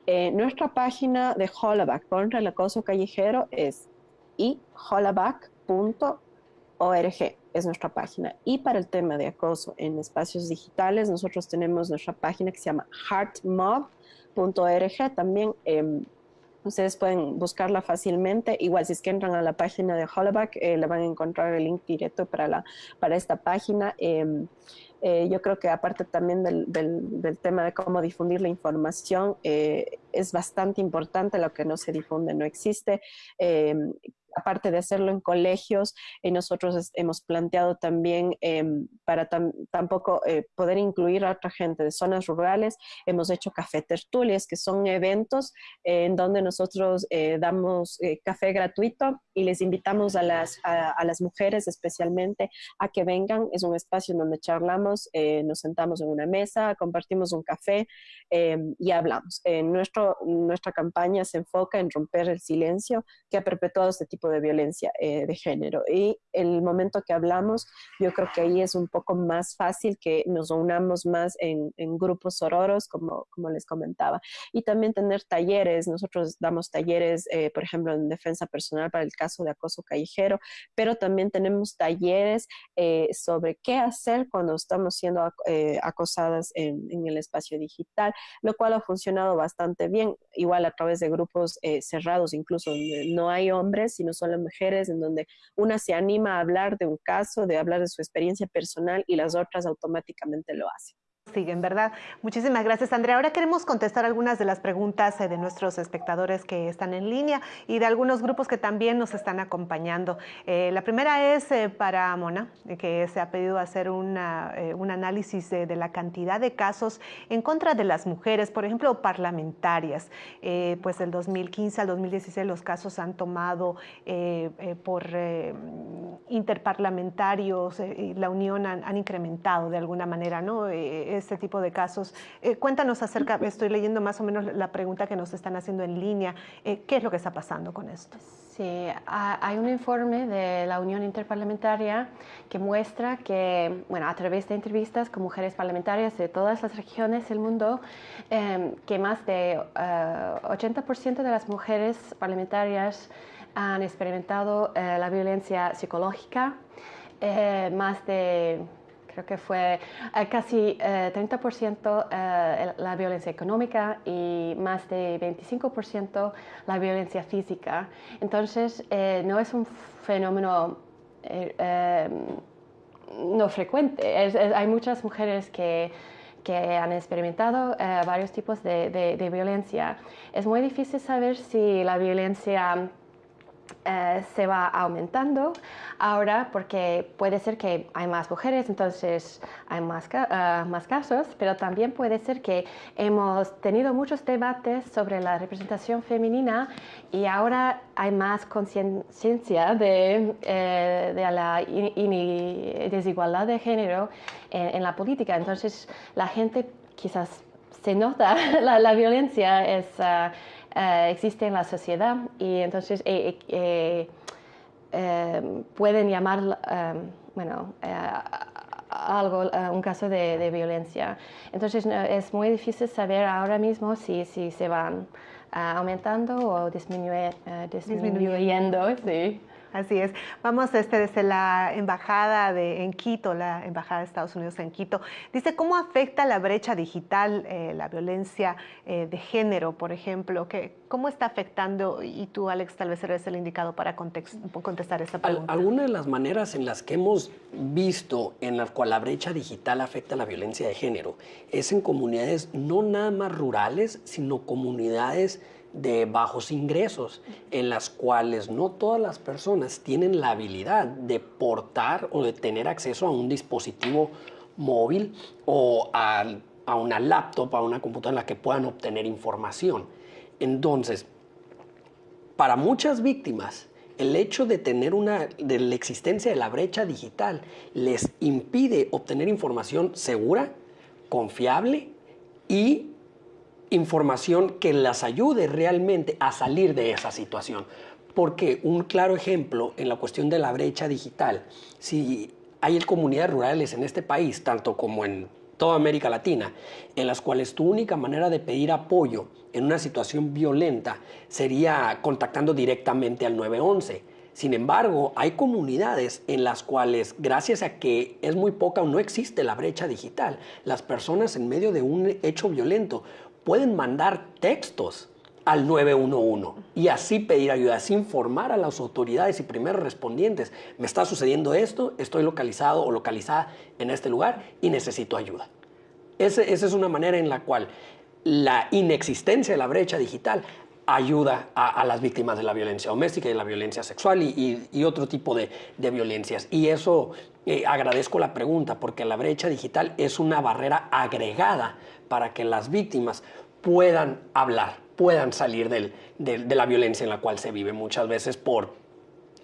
Speaker 4: Eh, nuestra página de Hollaback contra el acoso callejero es ihollaback.org, es nuestra página. Y para el tema de acoso en espacios digitales, nosotros tenemos nuestra página que se llama HeartMob .org también em, ustedes pueden buscarla fácilmente. Igual si es que entran a la página de Hollaback, eh, le van a encontrar el link directo para, la, para esta página. Em, eh, yo creo que aparte también del, del, tema de cómo difundir la información, eh, es bastante importante lo que no se difunde, no existe. Em, aparte de hacerlo en colegios, eh, nosotros hemos planteado también em, para tampoco eh, poder incluir a otra gente de zonas rurales, hemos hecho café tertulias, que son eventos en donde nosotros eh, damos café gratuito y les invitamos a las, a, las mujeres especialmente a que vengan. Es un espacio donde charlamos, eh, nos sentamos en una mesa, compartimos un café eh, y hablamos. nuestro, nuestra campaña se enfoca en romper el silencio que ha perpetuado este tipo de violencia eh, de género. Y el momento que hablamos, yo creo que ahí es un poco más fácil que nos unamos más en, en grupos sororos, como, como les comentaba. Y también tener talleres. Nosotros damos talleres, por ejemplo, en defensa personal para el caso de acoso callejero, pero también tenemos talleres eh, sobre qué hacer cuando estamos siendo eh, acosadas en, el espacio digital, lo cual ha funcionado bastante bien, igual a través de grupos eh, cerrados, incluso donde no hay hombres, sino solo mujeres, en donde una se anima a hablar de un caso, de hablar de su experiencia personal y las otras automáticamente lo hacen
Speaker 1: siguen, ¿verdad? Muchísimas gracias, Andrea. Ahora queremos contestar algunas de las preguntas eh, de nuestros espectadores que están en línea y de algunos grupos que también nos están acompañando. Eh, la primera es eh, para Mona, que se ha pedido hacer un análisis de, la cantidad de casos en contra de las mujeres, por ejemplo, parlamentarias. pues del 2015 al 2016 los casos han tomado por interparlamentarios la unión han, han, incrementado de alguna manera, ¿no? Este tipo de casos. Eh, cuéntanos acerca, estoy leyendo más o menos la pregunta que nos están haciendo en línea, eh, ¿qué es lo que está pasando con esto?
Speaker 3: Sí, hay un informe de la Unión Interparlamentaria que muestra que, bueno, a través de entrevistas con mujeres parlamentarias de todas las regiones del mundo, em, que más de 80% eh, de las mujeres parlamentarias han experimentado la violencia psicológica, más de creo que fue eh, casi 30% eh, eh, la violencia económica y más de 25% la violencia física. Entonces, no es un fenómeno no frecuente. hay muchas mujeres que que han experimentado varios tipos de, de, violencia. Es muy difícil saber si la violencia eh, se va aumentando ahora porque puede ser que hay más mujeres, entonces hay más, eh, más casos, pero también puede ser que hemos tenido muchos debates sobre la representación femenina y ahora hay más conciencia de, eh, de, la desigualdad de género en, la política. Entonces la gente quizás se nota la, la violencia es... Eh, existe en la sociedad y entonces eh, eh, pueden llamar, bueno, algo, un caso de, violencia. Entonces es muy difícil saber ahora mismo si, si se van aumentando o disminuyendo. disminuyendo. Sí.
Speaker 1: Así es. Vamos este, desde la embajada de, en Quito, la embajada de Estados Unidos en Quito. Dice, ¿cómo afecta la brecha digital, eh, la violencia eh, de género, por ejemplo? ¿Qué, ¿Cómo está afectando? Y tú, Alex, tal vez eres el indicado para contestar esta pregunta.
Speaker 2: Algunas de las maneras en las que hemos visto en la cual la brecha digital afecta la violencia de género es en comunidades no nada más rurales, sino comunidades de bajos ingresos, en las cuales no todas las personas tienen la habilidad de portar o de tener acceso a un dispositivo móvil o a, una laptop, a una computadora en la que puedan obtener información. Entonces, para muchas víctimas, el hecho de tener una, de la existencia de la brecha digital les impide obtener información segura, confiable y información que las ayude realmente a salir de esa situación. Porque un claro ejemplo en la cuestión de la brecha digital, si hay comunidades rurales en este país, tanto como en toda América Latina, en las cuales tu única manera de pedir apoyo en una situación violenta sería contactando directamente al 911. Sin embargo, hay comunidades en las cuales, gracias a que es muy poca o no existe la brecha digital, las personas en medio de un hecho violento pueden mandar textos al 911 y así pedir ayuda, así informar a las autoridades y primeros respondientes, me está sucediendo esto, estoy localizado o localizada en este lugar y necesito ayuda. esa es una manera en la cual la inexistencia de la brecha digital ayuda a, las víctimas de la violencia doméstica y de la violencia sexual y, otro tipo de, violencias. Y eso eh, agradezco la pregunta porque la brecha digital es una barrera agregada para que las víctimas puedan hablar, puedan salir de la violencia en la cual se vive muchas veces por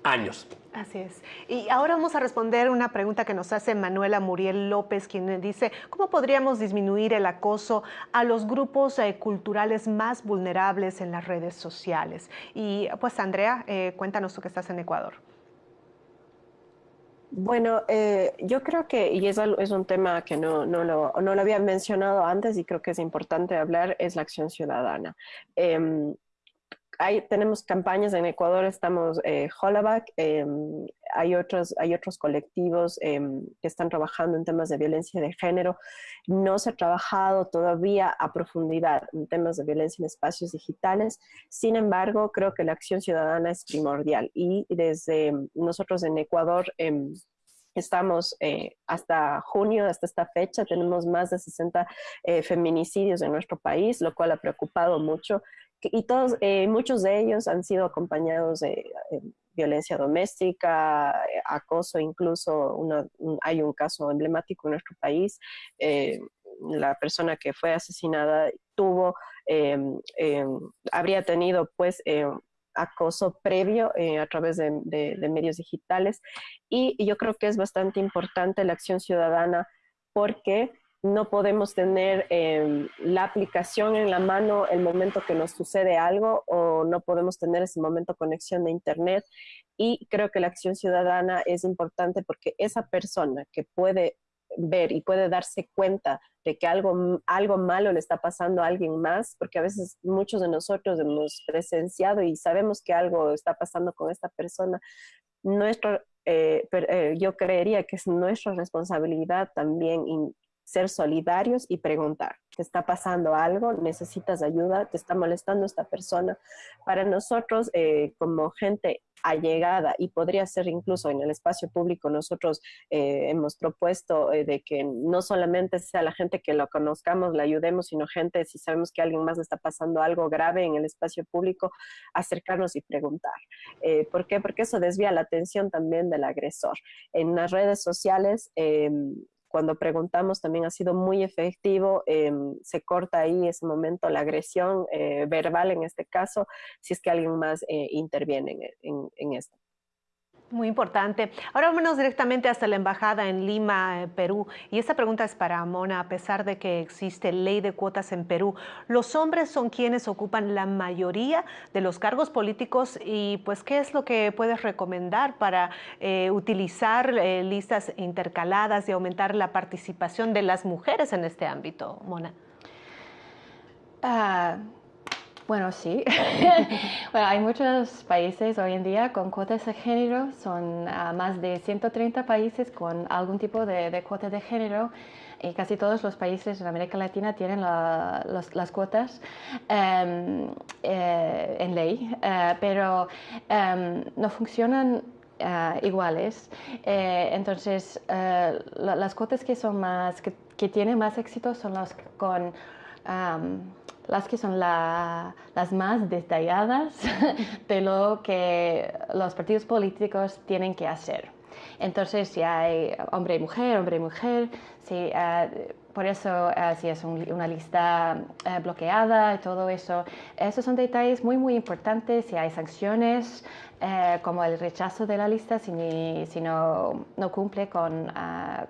Speaker 2: años.
Speaker 1: Así es. Y ahora vamos a responder una pregunta que nos hace Manuela Muriel López, quien dice, ¿cómo podríamos disminuir el acoso a los grupos eh, culturales más vulnerables en las redes sociales? Y pues Andrea, eh, cuéntanos tú que estás en Ecuador.
Speaker 4: Bueno, eh, yo creo que, y es, es un tema que no, no, lo, no, lo, había mencionado antes y creo que es importante hablar, es la acción ciudadana. Em, tenemos campañas en Ecuador, estamos eh, em, hay, otros, hay otros colectivos em, que están trabajando en temas de violencia de género. No se ha trabajado todavía a profundidad en temas de violencia en espacios digitales. Sin embargo, creo que la acción ciudadana es primordial y desde nosotros en Ecuador em, Estamos eh, hasta junio, hasta esta fecha, tenemos más de 60 eh, feminicidios en nuestro país, lo cual ha preocupado mucho y todos, eh, muchos de ellos han sido acompañados de eh, violencia doméstica, eh, acoso, incluso hay un caso emblemático en nuestro país. la persona que fue asesinada tuvo, em, habría tenido pues acoso previo a través de, medios digitales y yo creo que es bastante importante la acción ciudadana porque no podemos tener em, la aplicación en la mano el momento que nos sucede algo o no podemos tener ese momento conexión de Internet. Y creo que la acción ciudadana es importante porque esa persona que puede ver y puede darse cuenta de que algo, algo malo le está pasando a alguien más, porque a veces muchos de nosotros hemos presenciado y sabemos que algo está pasando con esta persona, nuestro, eh, eh, yo creería que es nuestra responsabilidad también ser solidarios y preguntar, ¿te está pasando algo? ¿Necesitas ayuda? ¿Te está molestando esta persona? Para nosotros, eh, como gente allegada, y podría ser incluso en el espacio público, nosotros eh, hemos propuesto eh, de que no solamente sea la gente que lo conozcamos, la ayudemos, sino gente, si sabemos que alguien más le está pasando algo grave en el espacio público, acercarnos y preguntar. ¿Por qué? Porque eso desvía la atención también del agresor. En las redes sociales, em, cuando preguntamos también ha sido muy efectivo, em, se corta ahí ese momento la agresión eh, verbal en este caso, si es que alguien más eh, interviene en esto.
Speaker 1: Muy importante. Ahora vámonos directamente hasta la embajada en Lima, eh, Perú. Y esta pregunta es para Mona. A pesar de que existe ley de cuotas en Perú, los hombres son quienes ocupan la mayoría de los cargos políticos y pues ¿qué es lo que puedes recomendar para eh, utilizar eh, listas intercaladas y aumentar la participación de las mujeres en este ámbito, Mona?
Speaker 3: Ah, bueno, sí. hay muchos países hoy en día con cuotas de género, son ah, más de 130 países con algún tipo de, de, cuota de género y casi todos los países en América Latina tienen las cuotas em, eh, en ley, eh, pero em, no funcionan ah, iguales. Entonces, las cuotas que son más, que, que, tienen más éxito son las con las que son las más detalladas de lo que los partidos políticos tienen que hacer. Entonces, si hay hombre y mujer, hombre y mujer, si, eh, por eso eh, si es una lista eh, bloqueada y todo eso, esos son detalles muy, muy importantes. Si hay sanciones, como el rechazo de la lista si, si no, no, cumple con,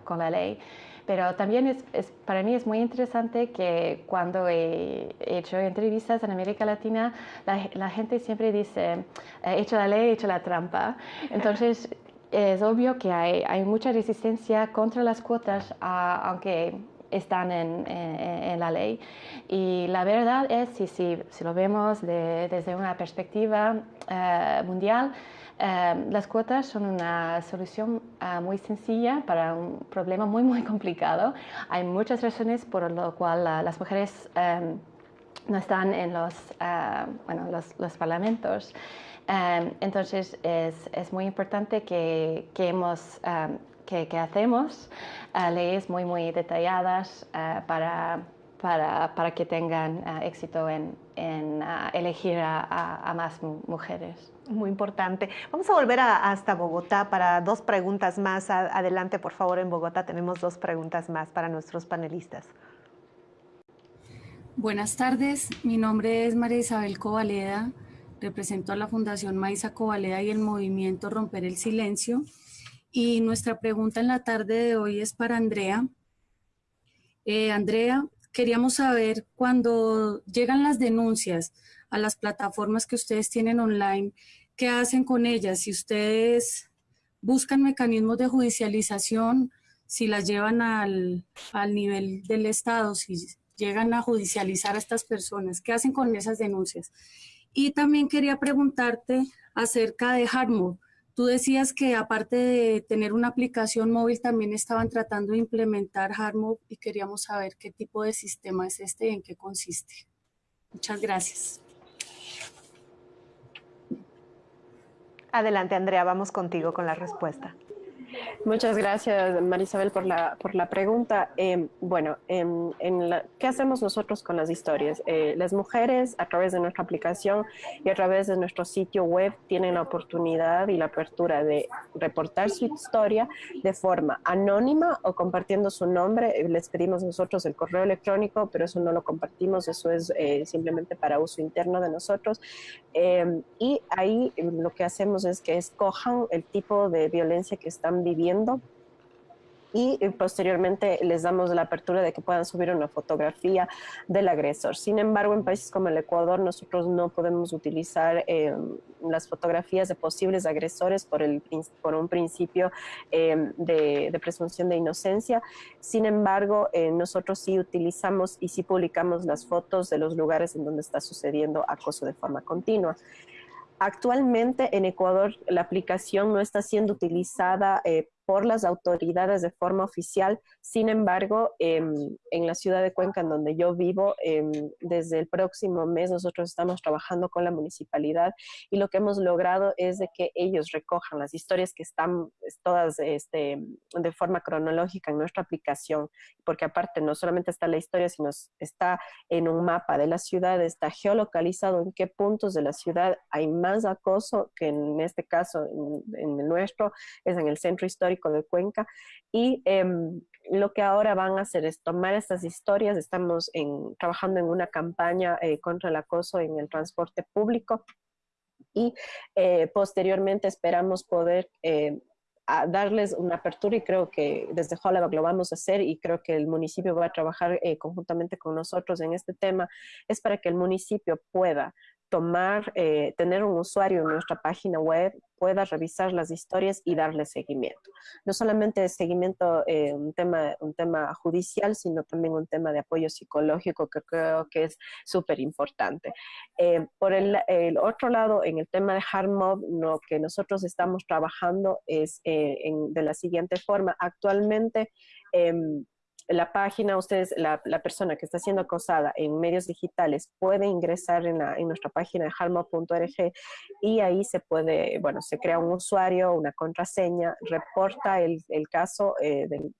Speaker 3: con la ley. Pero también es, para mí es muy interesante que cuando he hecho entrevistas en América Latina, la, gente siempre dice, he hecho la ley, he hecho la trampa. Entonces, es obvio que hay, hay mucha resistencia contra las cuotas, aunque están en, en, la ley. Y la verdad es, si, si, si lo vemos desde una perspectiva eh, mundial, Em, las cuotas son una solución ah, muy sencilla para un problema muy, muy complicado. Hay muchas razones por lo cual las mujeres em, no están en los, ah, bueno, los, parlamentos. Em, entonces es, es, muy importante que, que que, que, hacemos ah, leyes muy, muy detalladas para para, para, que tengan éxito en, en elegir a, a, más mujeres.
Speaker 1: Muy importante. Vamos a volver hasta Bogotá para dos preguntas más. Adelante, por favor, en Bogotá tenemos dos preguntas más para nuestros panelistas.
Speaker 8: Buenas tardes, mi nombre es María Isabel Covaleda, represento a la Fundación Maíza Cobaleda y el movimiento Romper el Silencio. Y nuestra pregunta en la tarde de hoy es para Andrea. Eh, Andrea, queríamos saber cuando llegan las denuncias a las plataformas que ustedes tienen online, ¿qué hacen con ellas? Si ustedes buscan mecanismos de judicialización, si las llevan al, al nivel del Estado, si llegan a judicializar a estas personas, ¿qué hacen con esas denuncias? Y también quería preguntarte acerca de Hardmode. Tú decías que aparte de tener una aplicación móvil, también estaban tratando de implementar Hardmode y queríamos saber qué tipo de sistema es este y en qué consiste. Muchas gracias.
Speaker 1: Adelante, Andrea, vamos contigo con la respuesta.
Speaker 4: Muchas gracias, Marisabel, por la, por la pregunta. Em, bueno, en, ¿qué hacemos nosotros con las historias? Eh, las mujeres, a través de nuestra aplicación y a través de nuestro sitio web, tienen la oportunidad y la apertura de reportar su historia de forma anónima o compartiendo su nombre. Eh, les pedimos nosotros el correo electrónico, pero eso no lo compartimos, eso es eh, simplemente para uso interno de nosotros. Em, y ahí lo que hacemos es que escojan el tipo de violencia que están viviendo y eh, posteriormente les damos la apertura de que puedan subir una fotografía del agresor. Sin embargo, en países como el Ecuador, nosotros no podemos utilizar eh, las fotografías de posibles agresores por, el, por un principio eh, de, presunción de inocencia. Sin embargo, nosotros sí utilizamos y sí publicamos las fotos de los lugares en donde está sucediendo acoso de forma continua. Actualmente en Ecuador la aplicación no está siendo utilizada eh, por las autoridades de forma oficial. Sin embargo, em, en la ciudad de Cuenca, en donde yo vivo, em, desde el próximo mes nosotros estamos trabajando con la municipalidad y lo que hemos logrado es de que ellos recojan las historias que están todas este, de forma cronológica en nuestra aplicación, porque aparte no solamente está la historia, sino está en un mapa de la ciudad, está geolocalizado en qué puntos de la ciudad hay más acoso, que en este caso, en el nuestro, es en el centro histórico de Cuenca. Y em, lo que ahora van a hacer es tomar estas historias. Estamos en, trabajando en una campaña eh, contra el acoso en el transporte público y eh, posteriormente esperamos poder eh, darles una apertura y creo que desde Hollywood lo vamos a hacer y creo que el municipio va a trabajar conjuntamente con nosotros en este tema, es para que el municipio pueda tomar, eh, tener un usuario en nuestra página web, pueda revisar las historias y darle seguimiento. No solamente seguimiento, eh, un, tema, un tema judicial, sino también un tema de apoyo psicológico que creo que es súper importante. Eh, por el, otro lado, en el tema de hard mob, lo que nosotros estamos trabajando es de la siguiente forma. Actualmente, em, la página, ustedes, la, persona que está siendo acosada en medios digitales puede ingresar en, nuestra página de harmo.org y ahí se puede, bueno, se crea un usuario, una contraseña, reporta el, caso eh, del,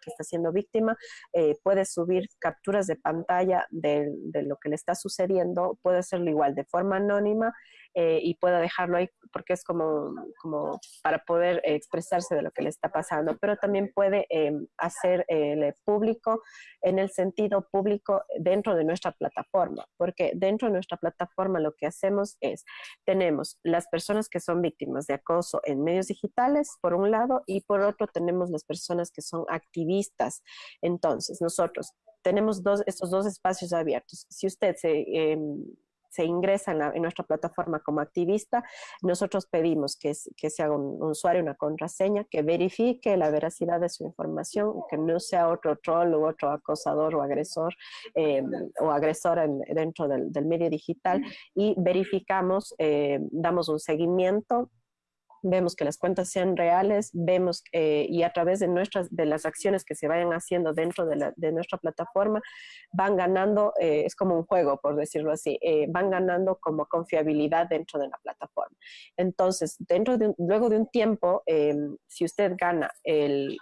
Speaker 4: que está siendo víctima, eh, puede subir capturas de pantalla de lo que le está sucediendo, puede hacerlo igual de forma anónima eh, y pueda dejarlo ahí porque es como, como para poder expresarse de lo que le está pasando, pero también puede eh, hacer el público en el sentido público dentro de nuestra plataforma, porque dentro de nuestra plataforma lo que hacemos es, tenemos las personas que son víctimas de acoso en medios digitales, por un lado, y por otro tenemos las personas que son activistas. Entonces, nosotros tenemos dos, estos dos espacios abiertos. Si usted se... Em, se ingresa en, nuestra plataforma como activista, nosotros pedimos que, que se haga un, usuario, una contraseña, que verifique la veracidad de su información, que no sea otro troll o otro acosador o agresor eh, o agresora dentro del, medio digital. Y verificamos, eh, damos un seguimiento vemos que las cuentas sean reales, vemos eh, y a través de, nuestras, de las acciones que se vayan haciendo dentro de, la, de nuestra plataforma, van ganando, eh, es como un juego, por decirlo así, eh, van ganando como confiabilidad dentro de la plataforma. Entonces, dentro de luego de un tiempo, si usted gana el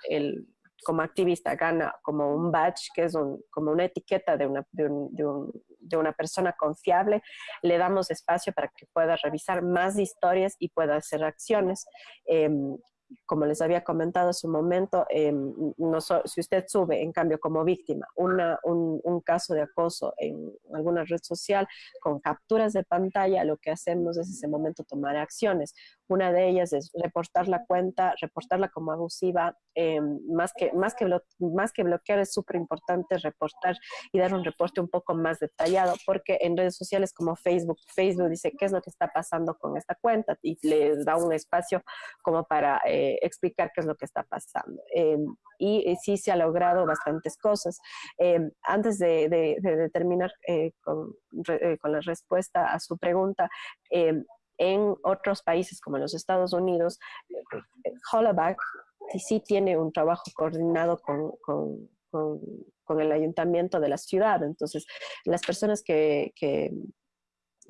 Speaker 4: como activista gana como un badge, que es como una etiqueta de una, de, de, una persona confiable, le damos espacio para que pueda revisar más historias y pueda hacer acciones. Em, como les había comentado hace un momento, em, no si usted sube, en cambio, como víctima, una, un, un, caso de acoso en alguna red social con capturas de pantalla, lo que hacemos es ese momento tomar acciones. Una de ellas es reportar la cuenta, reportarla como abusiva, em, más, que, más, que más que bloquear es súper importante reportar y dar un reporte un poco más detallado, porque en redes sociales como Facebook, Facebook dice qué es lo que está pasando con esta cuenta y les da un espacio como para eh, explicar qué es lo que está pasando. Em, y, sí se ha logrado bastantes cosas. Antes de, de, terminar eh, eh, con, la respuesta a su pregunta, en otros países como los Estados Unidos, Hollaback sí tiene un trabajo coordinado con, el ayuntamiento de la ciudad. Entonces, las personas que, que,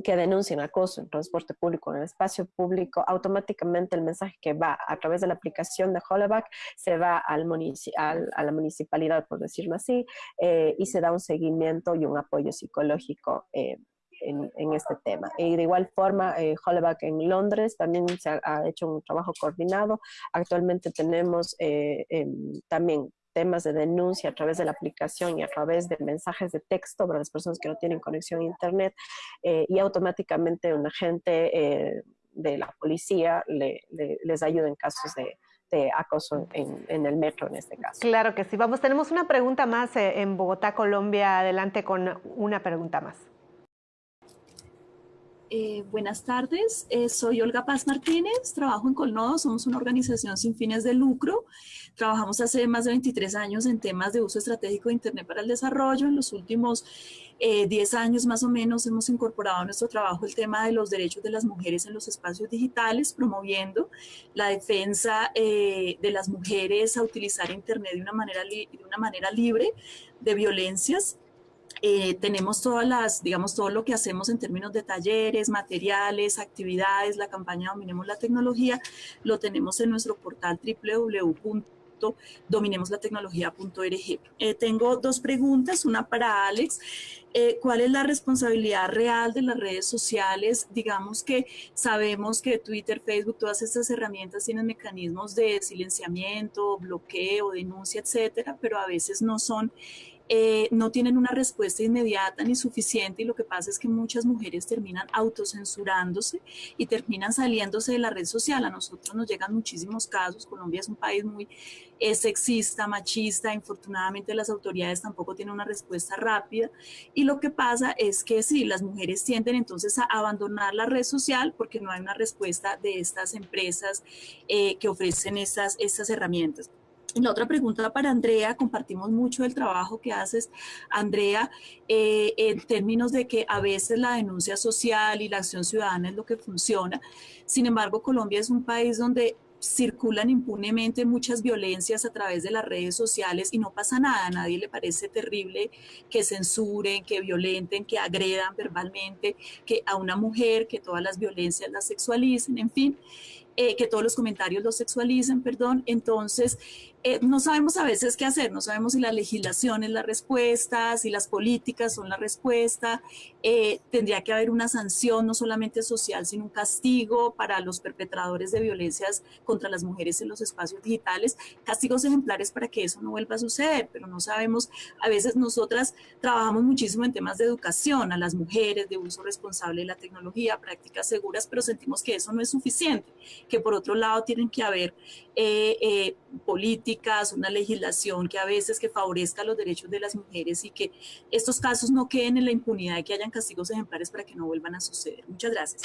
Speaker 4: que denuncian acoso en transporte público, en el espacio público, automáticamente el mensaje que va a través de la aplicación de Hollaback se va a la municipalidad, por decirlo así, eh, y se da un seguimiento y un apoyo psicológico eh, en, este tema. Y de igual forma, eh, en Londres también se ha, hecho un trabajo coordinado. Actualmente tenemos eh, em, también temas de denuncia a través de la aplicación y a través de mensajes de texto para las personas que no tienen conexión a Internet eh, y automáticamente un agente eh, de la policía les ayuda en casos de, acoso en, en, el metro en este caso.
Speaker 1: Claro que sí. Vamos, tenemos una pregunta más en Bogotá, Colombia. Adelante con una pregunta más.
Speaker 9: Eh, buenas tardes, eh, soy Olga Paz Martínez, trabajo en Colnodo, somos una organización sin fines de lucro. Trabajamos hace más de 23 años en temas de uso estratégico de Internet para el desarrollo. En los últimos 10 eh, años más o menos hemos incorporado a nuestro trabajo el tema de los derechos de las mujeres en los espacios digitales, promoviendo la defensa de las mujeres a utilizar Internet de una manera, de una manera libre de violencias eh, tenemos todas las, digamos, todo lo que hacemos en términos de talleres, materiales, actividades, la campaña Dominemos la Tecnología, lo tenemos en nuestro portal www.dominemoslatecnología.org. Eh, tengo dos preguntas, una para Alex. Eh, ¿Cuál es la responsabilidad real de las redes sociales? Digamos que sabemos que Twitter, Facebook, todas estas herramientas tienen mecanismos de silenciamiento, bloqueo, denuncia, etcétera, pero a veces no son eh, no tienen una respuesta inmediata ni suficiente y lo que pasa es que muchas mujeres terminan autocensurándose y terminan saliéndose de la red social. A nosotros nos llegan muchísimos casos, Colombia es un país muy eh, sexista, machista, infortunadamente las autoridades tampoco tienen una respuesta rápida y lo que pasa es que sí, las mujeres tienden entonces a abandonar la red social porque no hay una respuesta de estas empresas eh, que ofrecen estas, estas herramientas. La otra pregunta para Andrea, compartimos mucho el trabajo que haces, Andrea, eh, en términos de que a veces la denuncia social y la acción ciudadana es lo que funciona. Sin embargo, Colombia es un país donde circulan impunemente muchas violencias a través de las redes sociales y no pasa nada, a nadie le parece terrible que censuren, que violenten, que agredan verbalmente, que a una mujer, que todas las violencias las sexualicen, en fin. Eh, que todos los comentarios los sexualicen, perdón. Entonces, eh, no sabemos a veces qué hacer, no sabemos si la legislación es la respuesta, si las políticas son la respuesta. Eh, tendría que haber una sanción no solamente social, sino un castigo para los perpetradores de violencias contra las mujeres en los espacios digitales, castigos ejemplares para que eso no vuelva a suceder, pero no sabemos, a veces nosotras trabajamos muchísimo en temas de educación a las mujeres, de uso responsable de la tecnología, prácticas seguras, pero sentimos que eso no es suficiente que por otro lado tienen que haber eh, eh, políticas, una legislación que a veces que favorezca los derechos de las mujeres y que estos casos no queden en la impunidad y que hayan castigos ejemplares para que no vuelvan a suceder. Muchas gracias.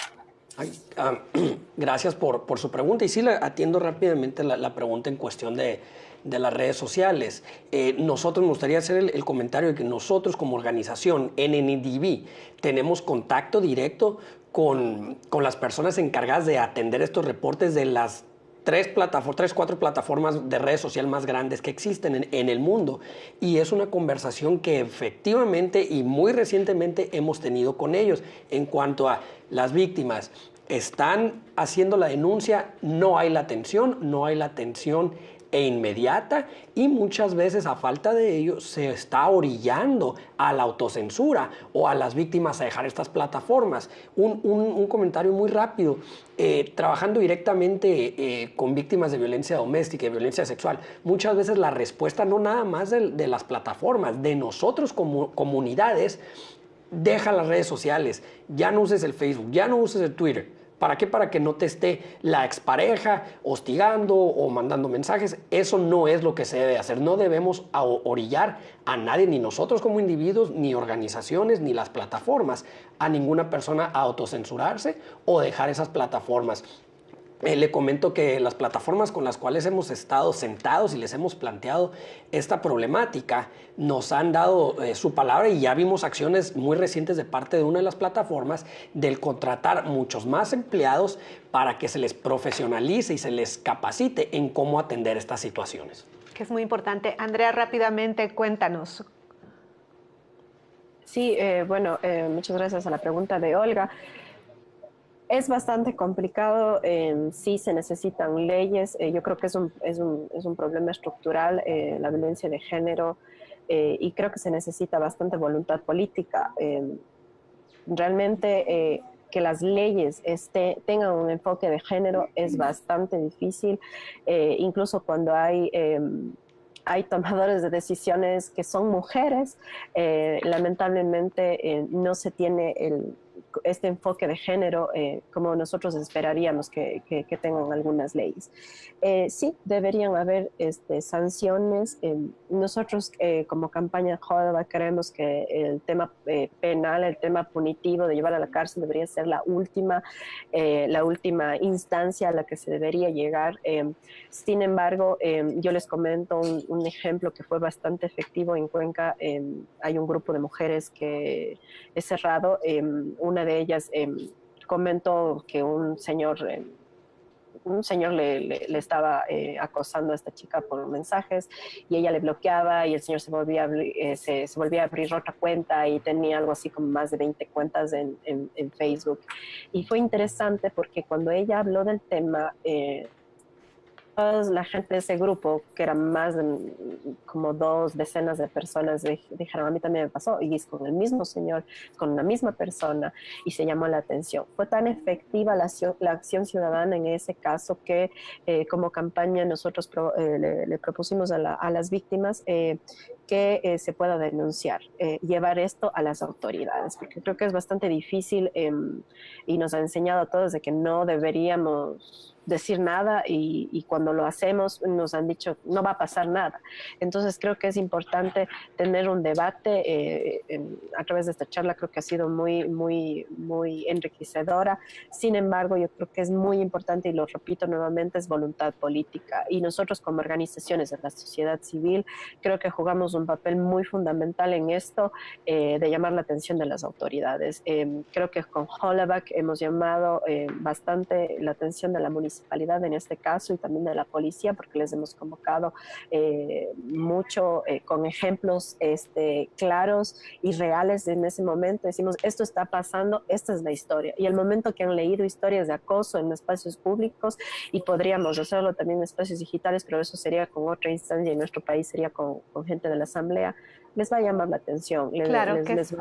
Speaker 2: Ah, gracias por, por, su pregunta y sí atiendo rápidamente la, pregunta en cuestión de, de las redes sociales. Eh, nosotros, me gustaría hacer el, el, comentario de que nosotros como organización, NNDB, tenemos contacto directo con, con, las personas encargadas de atender estos reportes de las tres, plataformas, tres, cuatro plataformas de redes sociales más grandes que existen en, en, el mundo. Y es una conversación que efectivamente y muy recientemente hemos tenido con ellos en cuanto a las víctimas. Están haciendo la denuncia, no hay la atención, no hay la atención e inmediata y muchas veces a falta de ello se está orillando a la autocensura o a las víctimas a dejar estas plataformas. Un, comentario muy rápido. Eh, trabajando directamente eh, con víctimas de violencia doméstica y violencia sexual, muchas veces la respuesta no nada más de, las plataformas, de nosotros como comunidades, deja las redes sociales, ya no uses el Facebook, ya no uses el Twitter ¿Para qué? Para que no te esté la expareja hostigando o mandando mensajes. Eso no es lo que se debe hacer. No debemos orillar a nadie, ni nosotros como individuos, ni organizaciones, ni las plataformas, a ninguna persona a autocensurarse o dejar esas plataformas. Eh, le comento que las plataformas con las cuales hemos estado sentados y les hemos planteado esta problemática nos han dado eh, su palabra y ya vimos acciones muy recientes de parte de una de las plataformas del contratar muchos más empleados para que se les profesionalice y se les capacite en cómo atender estas situaciones.
Speaker 1: Que es muy importante. Andrea, rápidamente cuéntanos.
Speaker 4: Sí, eh, bueno, muchas gracias a la pregunta de Olga. Es bastante complicado, eh, sí se necesitan leyes, eh, yo creo que es un, es un, es un problema estructural, eh, la violencia de género, eh, y creo que se necesita bastante voluntad política. realmente que las leyes este, tengan un enfoque de género es bastante difícil, incluso cuando hay hay tomadores de decisiones que son mujeres, lamentablemente no se tiene el, este enfoque de género eh, como nosotros esperaríamos que, tengan algunas leyes. Eh, sí, deberían haber este, sanciones. nosotros eh, como campaña Jodaba creemos que el tema penal, el tema punitivo de llevar a la cárcel debería ser la última, la última instancia a la que se debería llegar. sin embargo, yo les comento un, un, ejemplo que fue bastante efectivo en Cuenca. hay un grupo de mujeres que es cerrado. Una de ellas em, comentó que un señor, em, un señor le, estaba eh, acosando a esta chica por mensajes y ella le bloqueaba y el señor se volvía, eh, se, volvía a abrir otra cuenta y tenía algo así como más de 20 cuentas en, en Facebook. Y fue interesante porque cuando ella habló del tema, eh, la gente de ese grupo, que eran más de como dos decenas de personas, dijeron, a mí también me pasó, y es con el mismo señor, con la misma persona, y se llamó la atención. Fue tan efectiva la la acción ciudadana en ese caso que eh, como campaña nosotros eh, le, propusimos a, las víctimas eh, que se pueda denunciar, llevar esto a las autoridades, porque creo que es bastante difícil em, y nos ha enseñado a todos de que no deberíamos decir nada y, cuando lo hacemos nos han dicho no va a pasar nada. Entonces creo que es importante tener un debate eh, a través de esta charla, creo que ha sido muy, muy, muy enriquecedora. Sin embargo, yo creo que es muy importante y lo repito nuevamente, es voluntad política. Y nosotros como organizaciones de la sociedad civil creo que jugamos un papel muy fundamental en esto eh, de llamar la atención de las autoridades. Eh, creo que con Hollaback hemos llamado bastante la atención de la municipalidad municipalidad en este caso y también de la policía, porque les hemos convocado eh, mucho eh, con ejemplos este, claros y reales en ese momento. Decimos, esto está pasando, esta es la historia. Y el momento que han leído historias de acoso en espacios públicos y podríamos hacerlo también en espacios digitales, pero eso sería con otra instancia y en nuestro país sería con, con gente de la Asamblea, les va a llamar la atención.
Speaker 1: claro, que, es,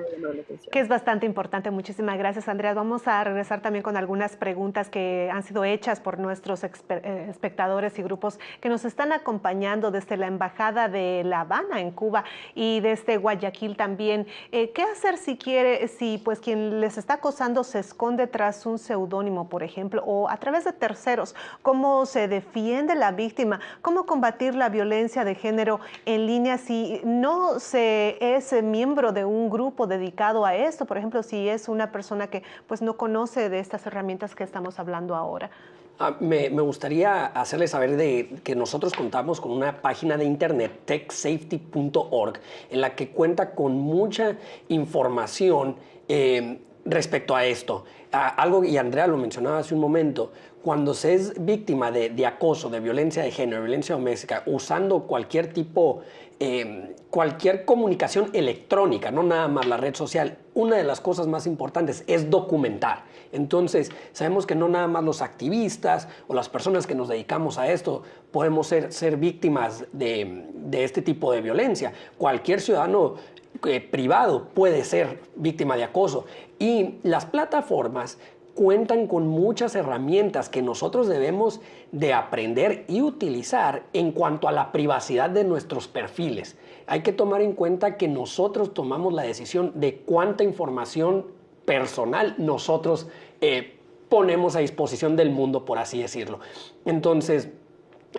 Speaker 1: que es bastante importante. Muchísimas gracias, Andrea. Vamos a regresar también con algunas preguntas que han sido hechas por nuestros eh, espectadores y grupos que nos están acompañando desde la Embajada de La Habana en Cuba y desde Guayaquil también. Eh, ¿Qué hacer si quiere, si pues quien les está acosando se esconde tras un seudónimo, por ejemplo, o a través de terceros? ¿Cómo se defiende la víctima? ¿Cómo combatir la violencia de género en línea si no se es miembro de un grupo dedicado a esto, por ejemplo, si es una persona que pues no conoce de estas herramientas que estamos hablando ahora.
Speaker 2: Ah, me, gustaría hacerles saber de que nosotros contamos con una página de internet, techsafety.org, en la que cuenta con mucha información eh, respecto a esto, algo, y Andrea lo mencionaba hace un momento, cuando se es víctima de, acoso, de violencia de género, violencia doméstica, usando cualquier tipo, em, cualquier comunicación electrónica, no nada más la red social, una de las cosas más importantes es documentar. Entonces, sabemos que no nada más los activistas o las personas que nos dedicamos a esto podemos ser, víctimas de, de este tipo de violencia. Cualquier ciudadano eh, privado puede ser víctima de acoso. Y las plataformas cuentan con muchas herramientas que nosotros debemos de aprender y utilizar en cuanto a la privacidad de nuestros perfiles. Hay que tomar en cuenta que nosotros tomamos la decisión de cuánta información personal nosotros eh, ponemos a disposición del mundo, por así decirlo. Entonces,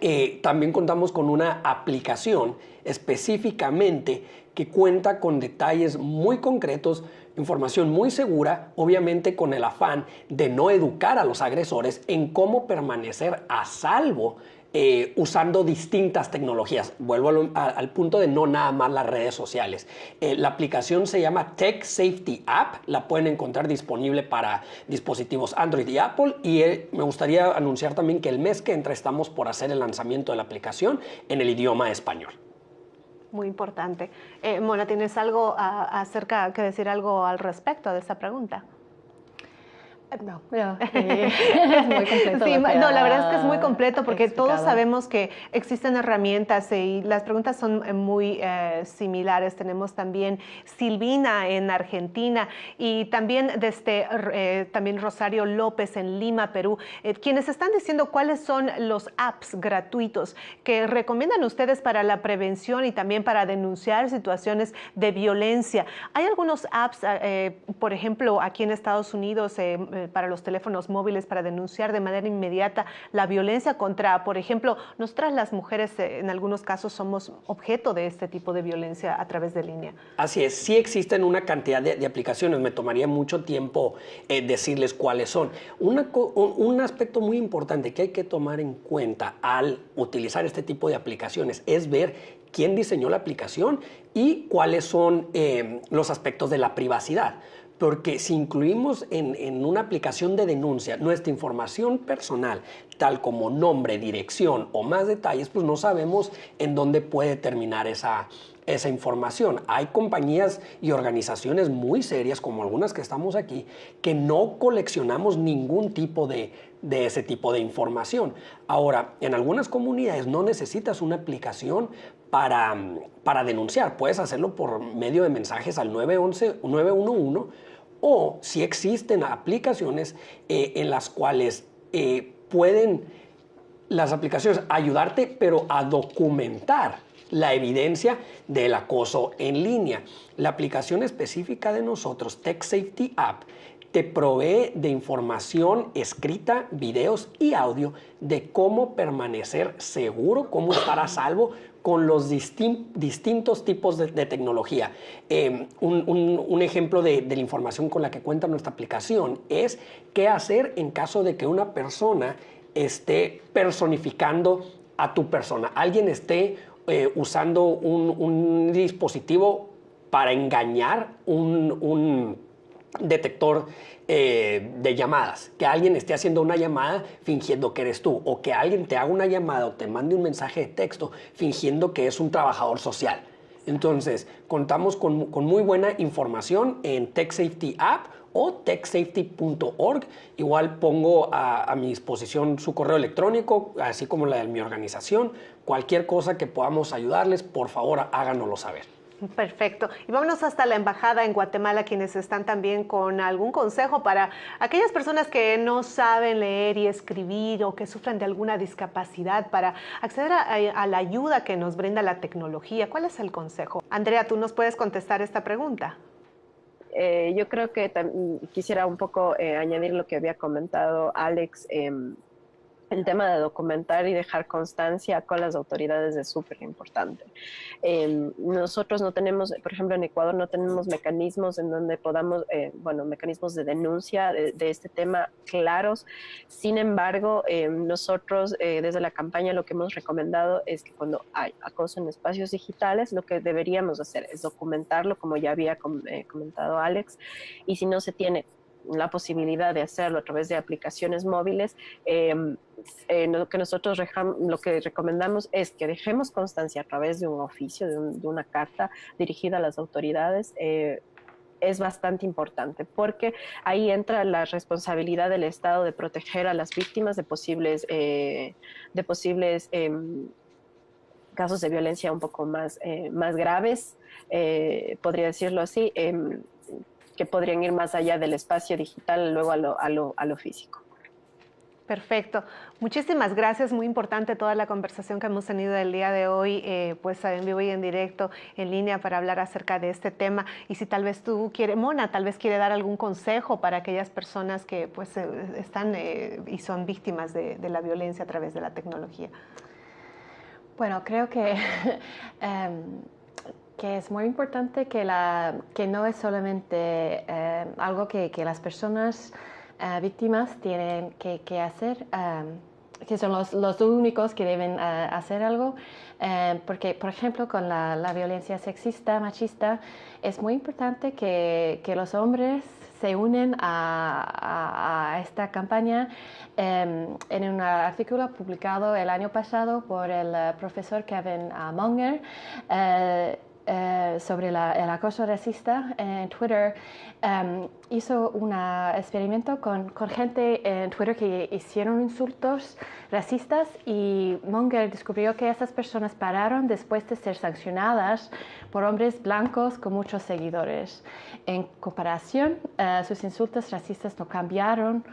Speaker 2: eh, también contamos con una aplicación específicamente que cuenta con detalles muy concretos, información muy segura, obviamente con el afán de no educar a los agresores en cómo permanecer a salvo eh, usando distintas tecnologías. Vuelvo al, punto de no nada más las redes sociales. Eh, la aplicación se llama Tech Safety App, la pueden encontrar disponible para dispositivos Android y Apple y eh, me gustaría anunciar también que el mes que entra estamos por hacer el lanzamiento de la aplicación en el idioma español
Speaker 1: muy importante. Mona, ¿tienes algo acerca que decir algo al respecto de esta pregunta?
Speaker 3: No, es muy completo.
Speaker 1: no, la verdad es que es muy completo porque todos sabemos que existen herramientas y las preguntas son eh, muy eh, similares. Tenemos también Silvina en Argentina y también desde eh, también Rosario López en Lima, Perú, quienes están diciendo cuáles son los apps gratuitos que recomiendan ustedes para la prevención y también para denunciar situaciones de violencia. Hay algunos apps, por ejemplo, aquí en Estados Unidos, para los teléfonos móviles para denunciar de manera inmediata la violencia contra, por ejemplo, nosotras las mujeres eh, en algunos casos somos objeto de este tipo de violencia a través de línea.
Speaker 2: Así es, sí existen una cantidad de, aplicaciones, me tomaría mucho tiempo eh, decirles cuáles son. un aspecto muy importante que hay que tomar en cuenta al utilizar este tipo de aplicaciones es ver quién diseñó la aplicación y cuáles son eh, los aspectos de la privacidad porque si incluimos en, una aplicación de denuncia nuestra información personal, tal como nombre, dirección o más detalles, pues no sabemos en dónde puede terminar esa, información. Hay compañías y organizaciones muy serias, como algunas que estamos aquí, que no coleccionamos ningún tipo de, de ese tipo de información. Ahora, en algunas comunidades no necesitas una aplicación para, para denunciar. Puedes hacerlo por medio de mensajes al 911, 911 o si existen aplicaciones eh, en las cuales eh, pueden las aplicaciones ayudarte, pero a documentar la evidencia del acoso en línea. La aplicación específica de nosotros, Tech Safety App, te provee de información escrita, videos y audio de cómo permanecer seguro, cómo estar a salvo con los distintos tipos de, tecnología. Em, un, ejemplo de, la información con la que cuenta nuestra aplicación es qué hacer en caso de que una persona esté personificando a tu persona. Alguien esté eh, usando un, dispositivo para engañar un detector eh, de llamadas, que alguien esté haciendo una llamada fingiendo que eres tú, o que alguien te haga una llamada o te mande un mensaje de texto fingiendo que es un trabajador social. Entonces, contamos con, muy buena información en Tech Safety App o techsafety.org. Igual pongo a, a, mi disposición su correo electrónico, así como la de mi organización. Cualquier cosa que podamos ayudarles, por favor háganoslo saber.
Speaker 1: Perfecto. Y vámonos hasta la embajada en Guatemala, quienes están también con algún consejo para aquellas personas que no saben leer y escribir o que sufren de alguna discapacidad para acceder a, la ayuda que nos brinda la tecnología. ¿Cuál es el consejo? Andrea, ¿tú nos puedes contestar esta pregunta?
Speaker 4: Eh, yo creo que quisiera un poco eh, añadir lo que había comentado Alex. Em, el tema de documentar y dejar constancia con las autoridades es súper importante. Em, nosotros no tenemos, por ejemplo, en Ecuador no tenemos mecanismos en donde podamos, eh, bueno, mecanismos de denuncia de, este tema claros. Sin embargo, em, nosotros eh, desde la campaña lo que hemos recomendado es que cuando hay acoso en espacios digitales, lo que deberíamos hacer es documentarlo, como ya había eh, comentado Alex, y si no se tiene la posibilidad de hacerlo a través de aplicaciones móviles, em, eh, lo que nosotros lo que recomendamos es que dejemos constancia a través de un oficio, de, una carta dirigida a las autoridades. Eh, es bastante importante porque ahí entra la responsabilidad del Estado de proteger a las víctimas de posibles, eh, de posibles em, casos de violencia un poco más, más graves, podría decirlo así em, que podrían ir más allá del espacio digital, luego a lo, a lo, a lo físico.
Speaker 1: Perfecto. Muchísimas gracias. Muy importante toda la conversación que hemos tenido el día de hoy, eh, pues en vivo y en directo, en línea, para hablar acerca de este tema. Y si tal vez tú quieres, Mona, tal vez quiere dar algún consejo para aquellas personas que pues eh, están eh, y son víctimas de, de, la violencia a través de la tecnología.
Speaker 3: Bueno, creo que em, que es muy importante que, la, que no es solamente eh, algo que, que, las personas eh, víctimas tienen que, que hacer, eh, que son los, los, únicos que deben hacer algo, porque, por ejemplo, con la, la, violencia sexista, machista, es muy importante que, que los hombres se unen a, a, esta campaña en un artículo publicado el año pasado por el profesor Kevin Monger. Eh, sobre el acoso racista en Twitter, em, hizo un experimento con, con, gente en Twitter que hicieron insultos racistas y Monger descubrió que esas personas pararon después de ser sancionadas por hombres blancos con muchos seguidores. En comparación, eh, sus insultos racistas no cambiaron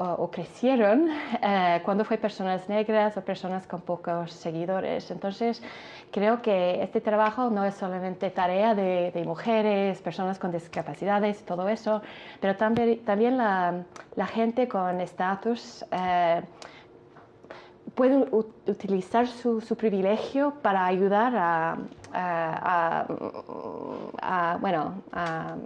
Speaker 3: o, crecieron eh, cuando fue personas negras o personas con pocos seguidores. Entonces, creo que este trabajo no es solamente tarea de, mujeres, personas con discapacidades, todo eso, pero también, también la, gente con estatus. Eh, puede utilizar su, su, privilegio para ayudar a, a, bueno, a,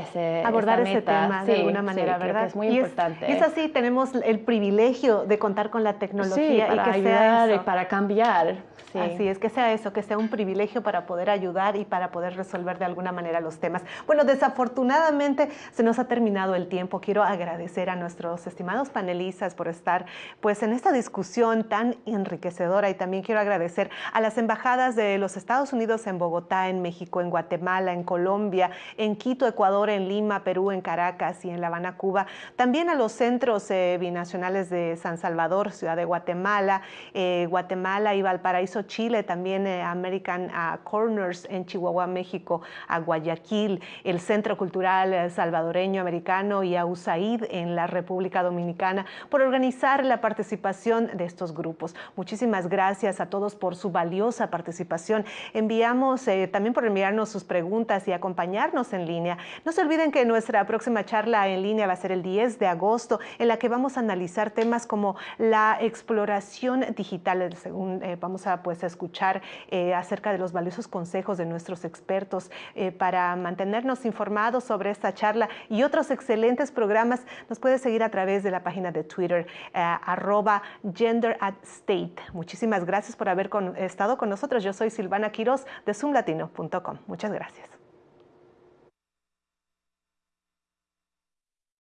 Speaker 3: ese,
Speaker 1: abordar ese tema de alguna manera, ¿verdad?
Speaker 3: es muy importante.
Speaker 1: y es así, tenemos el privilegio de contar con la tecnología
Speaker 3: para
Speaker 1: y que
Speaker 3: ayudar
Speaker 1: sea
Speaker 3: y para cambiar.
Speaker 1: Así es, que sea eso, que sea un privilegio para poder ayudar y para poder resolver de alguna manera los temas. Bueno, desafortunadamente se nos ha terminado el tiempo. Quiero agradecer a nuestros estimados panelistas por estar pues en esta discusión tan enriquecedora y también quiero agradecer a las embajadas de los Estados Unidos en Bogotá, en México, en Guatemala, en Colombia, en Quito, Ecuador, en Lima, Perú, en Caracas y en La Habana, Cuba. También a los centros eh, binacionales de San Salvador, Ciudad de Guatemala, eh, Guatemala y Valparaíso, Chile, también eh, American ah, Corners en Chihuahua, México, a Guayaquil, el Centro Cultural Salvadoreño Americano y a USAID en la República Dominicana por organizar la participación de estos grupos. Muchísimas gracias a todos por su valiosa participación. Enviamos eh, también por enviarnos sus preguntas y acompañarnos en línea. No se olviden que nuestra próxima charla en línea va a ser el 10 de agosto, en la que vamos a analizar temas como la exploración digital, según eh, vamos a pues escuchar eh, acerca de los valiosos consejos de nuestros expertos para mantenernos informados sobre esta charla y otros excelentes programas. Nos puede seguir a través de la página de Twitter, arroba gender at state. Muchísimas gracias por haber estado con nosotros. Yo soy Silvana Quiroz de zoomlatino.com. Muchas gracias.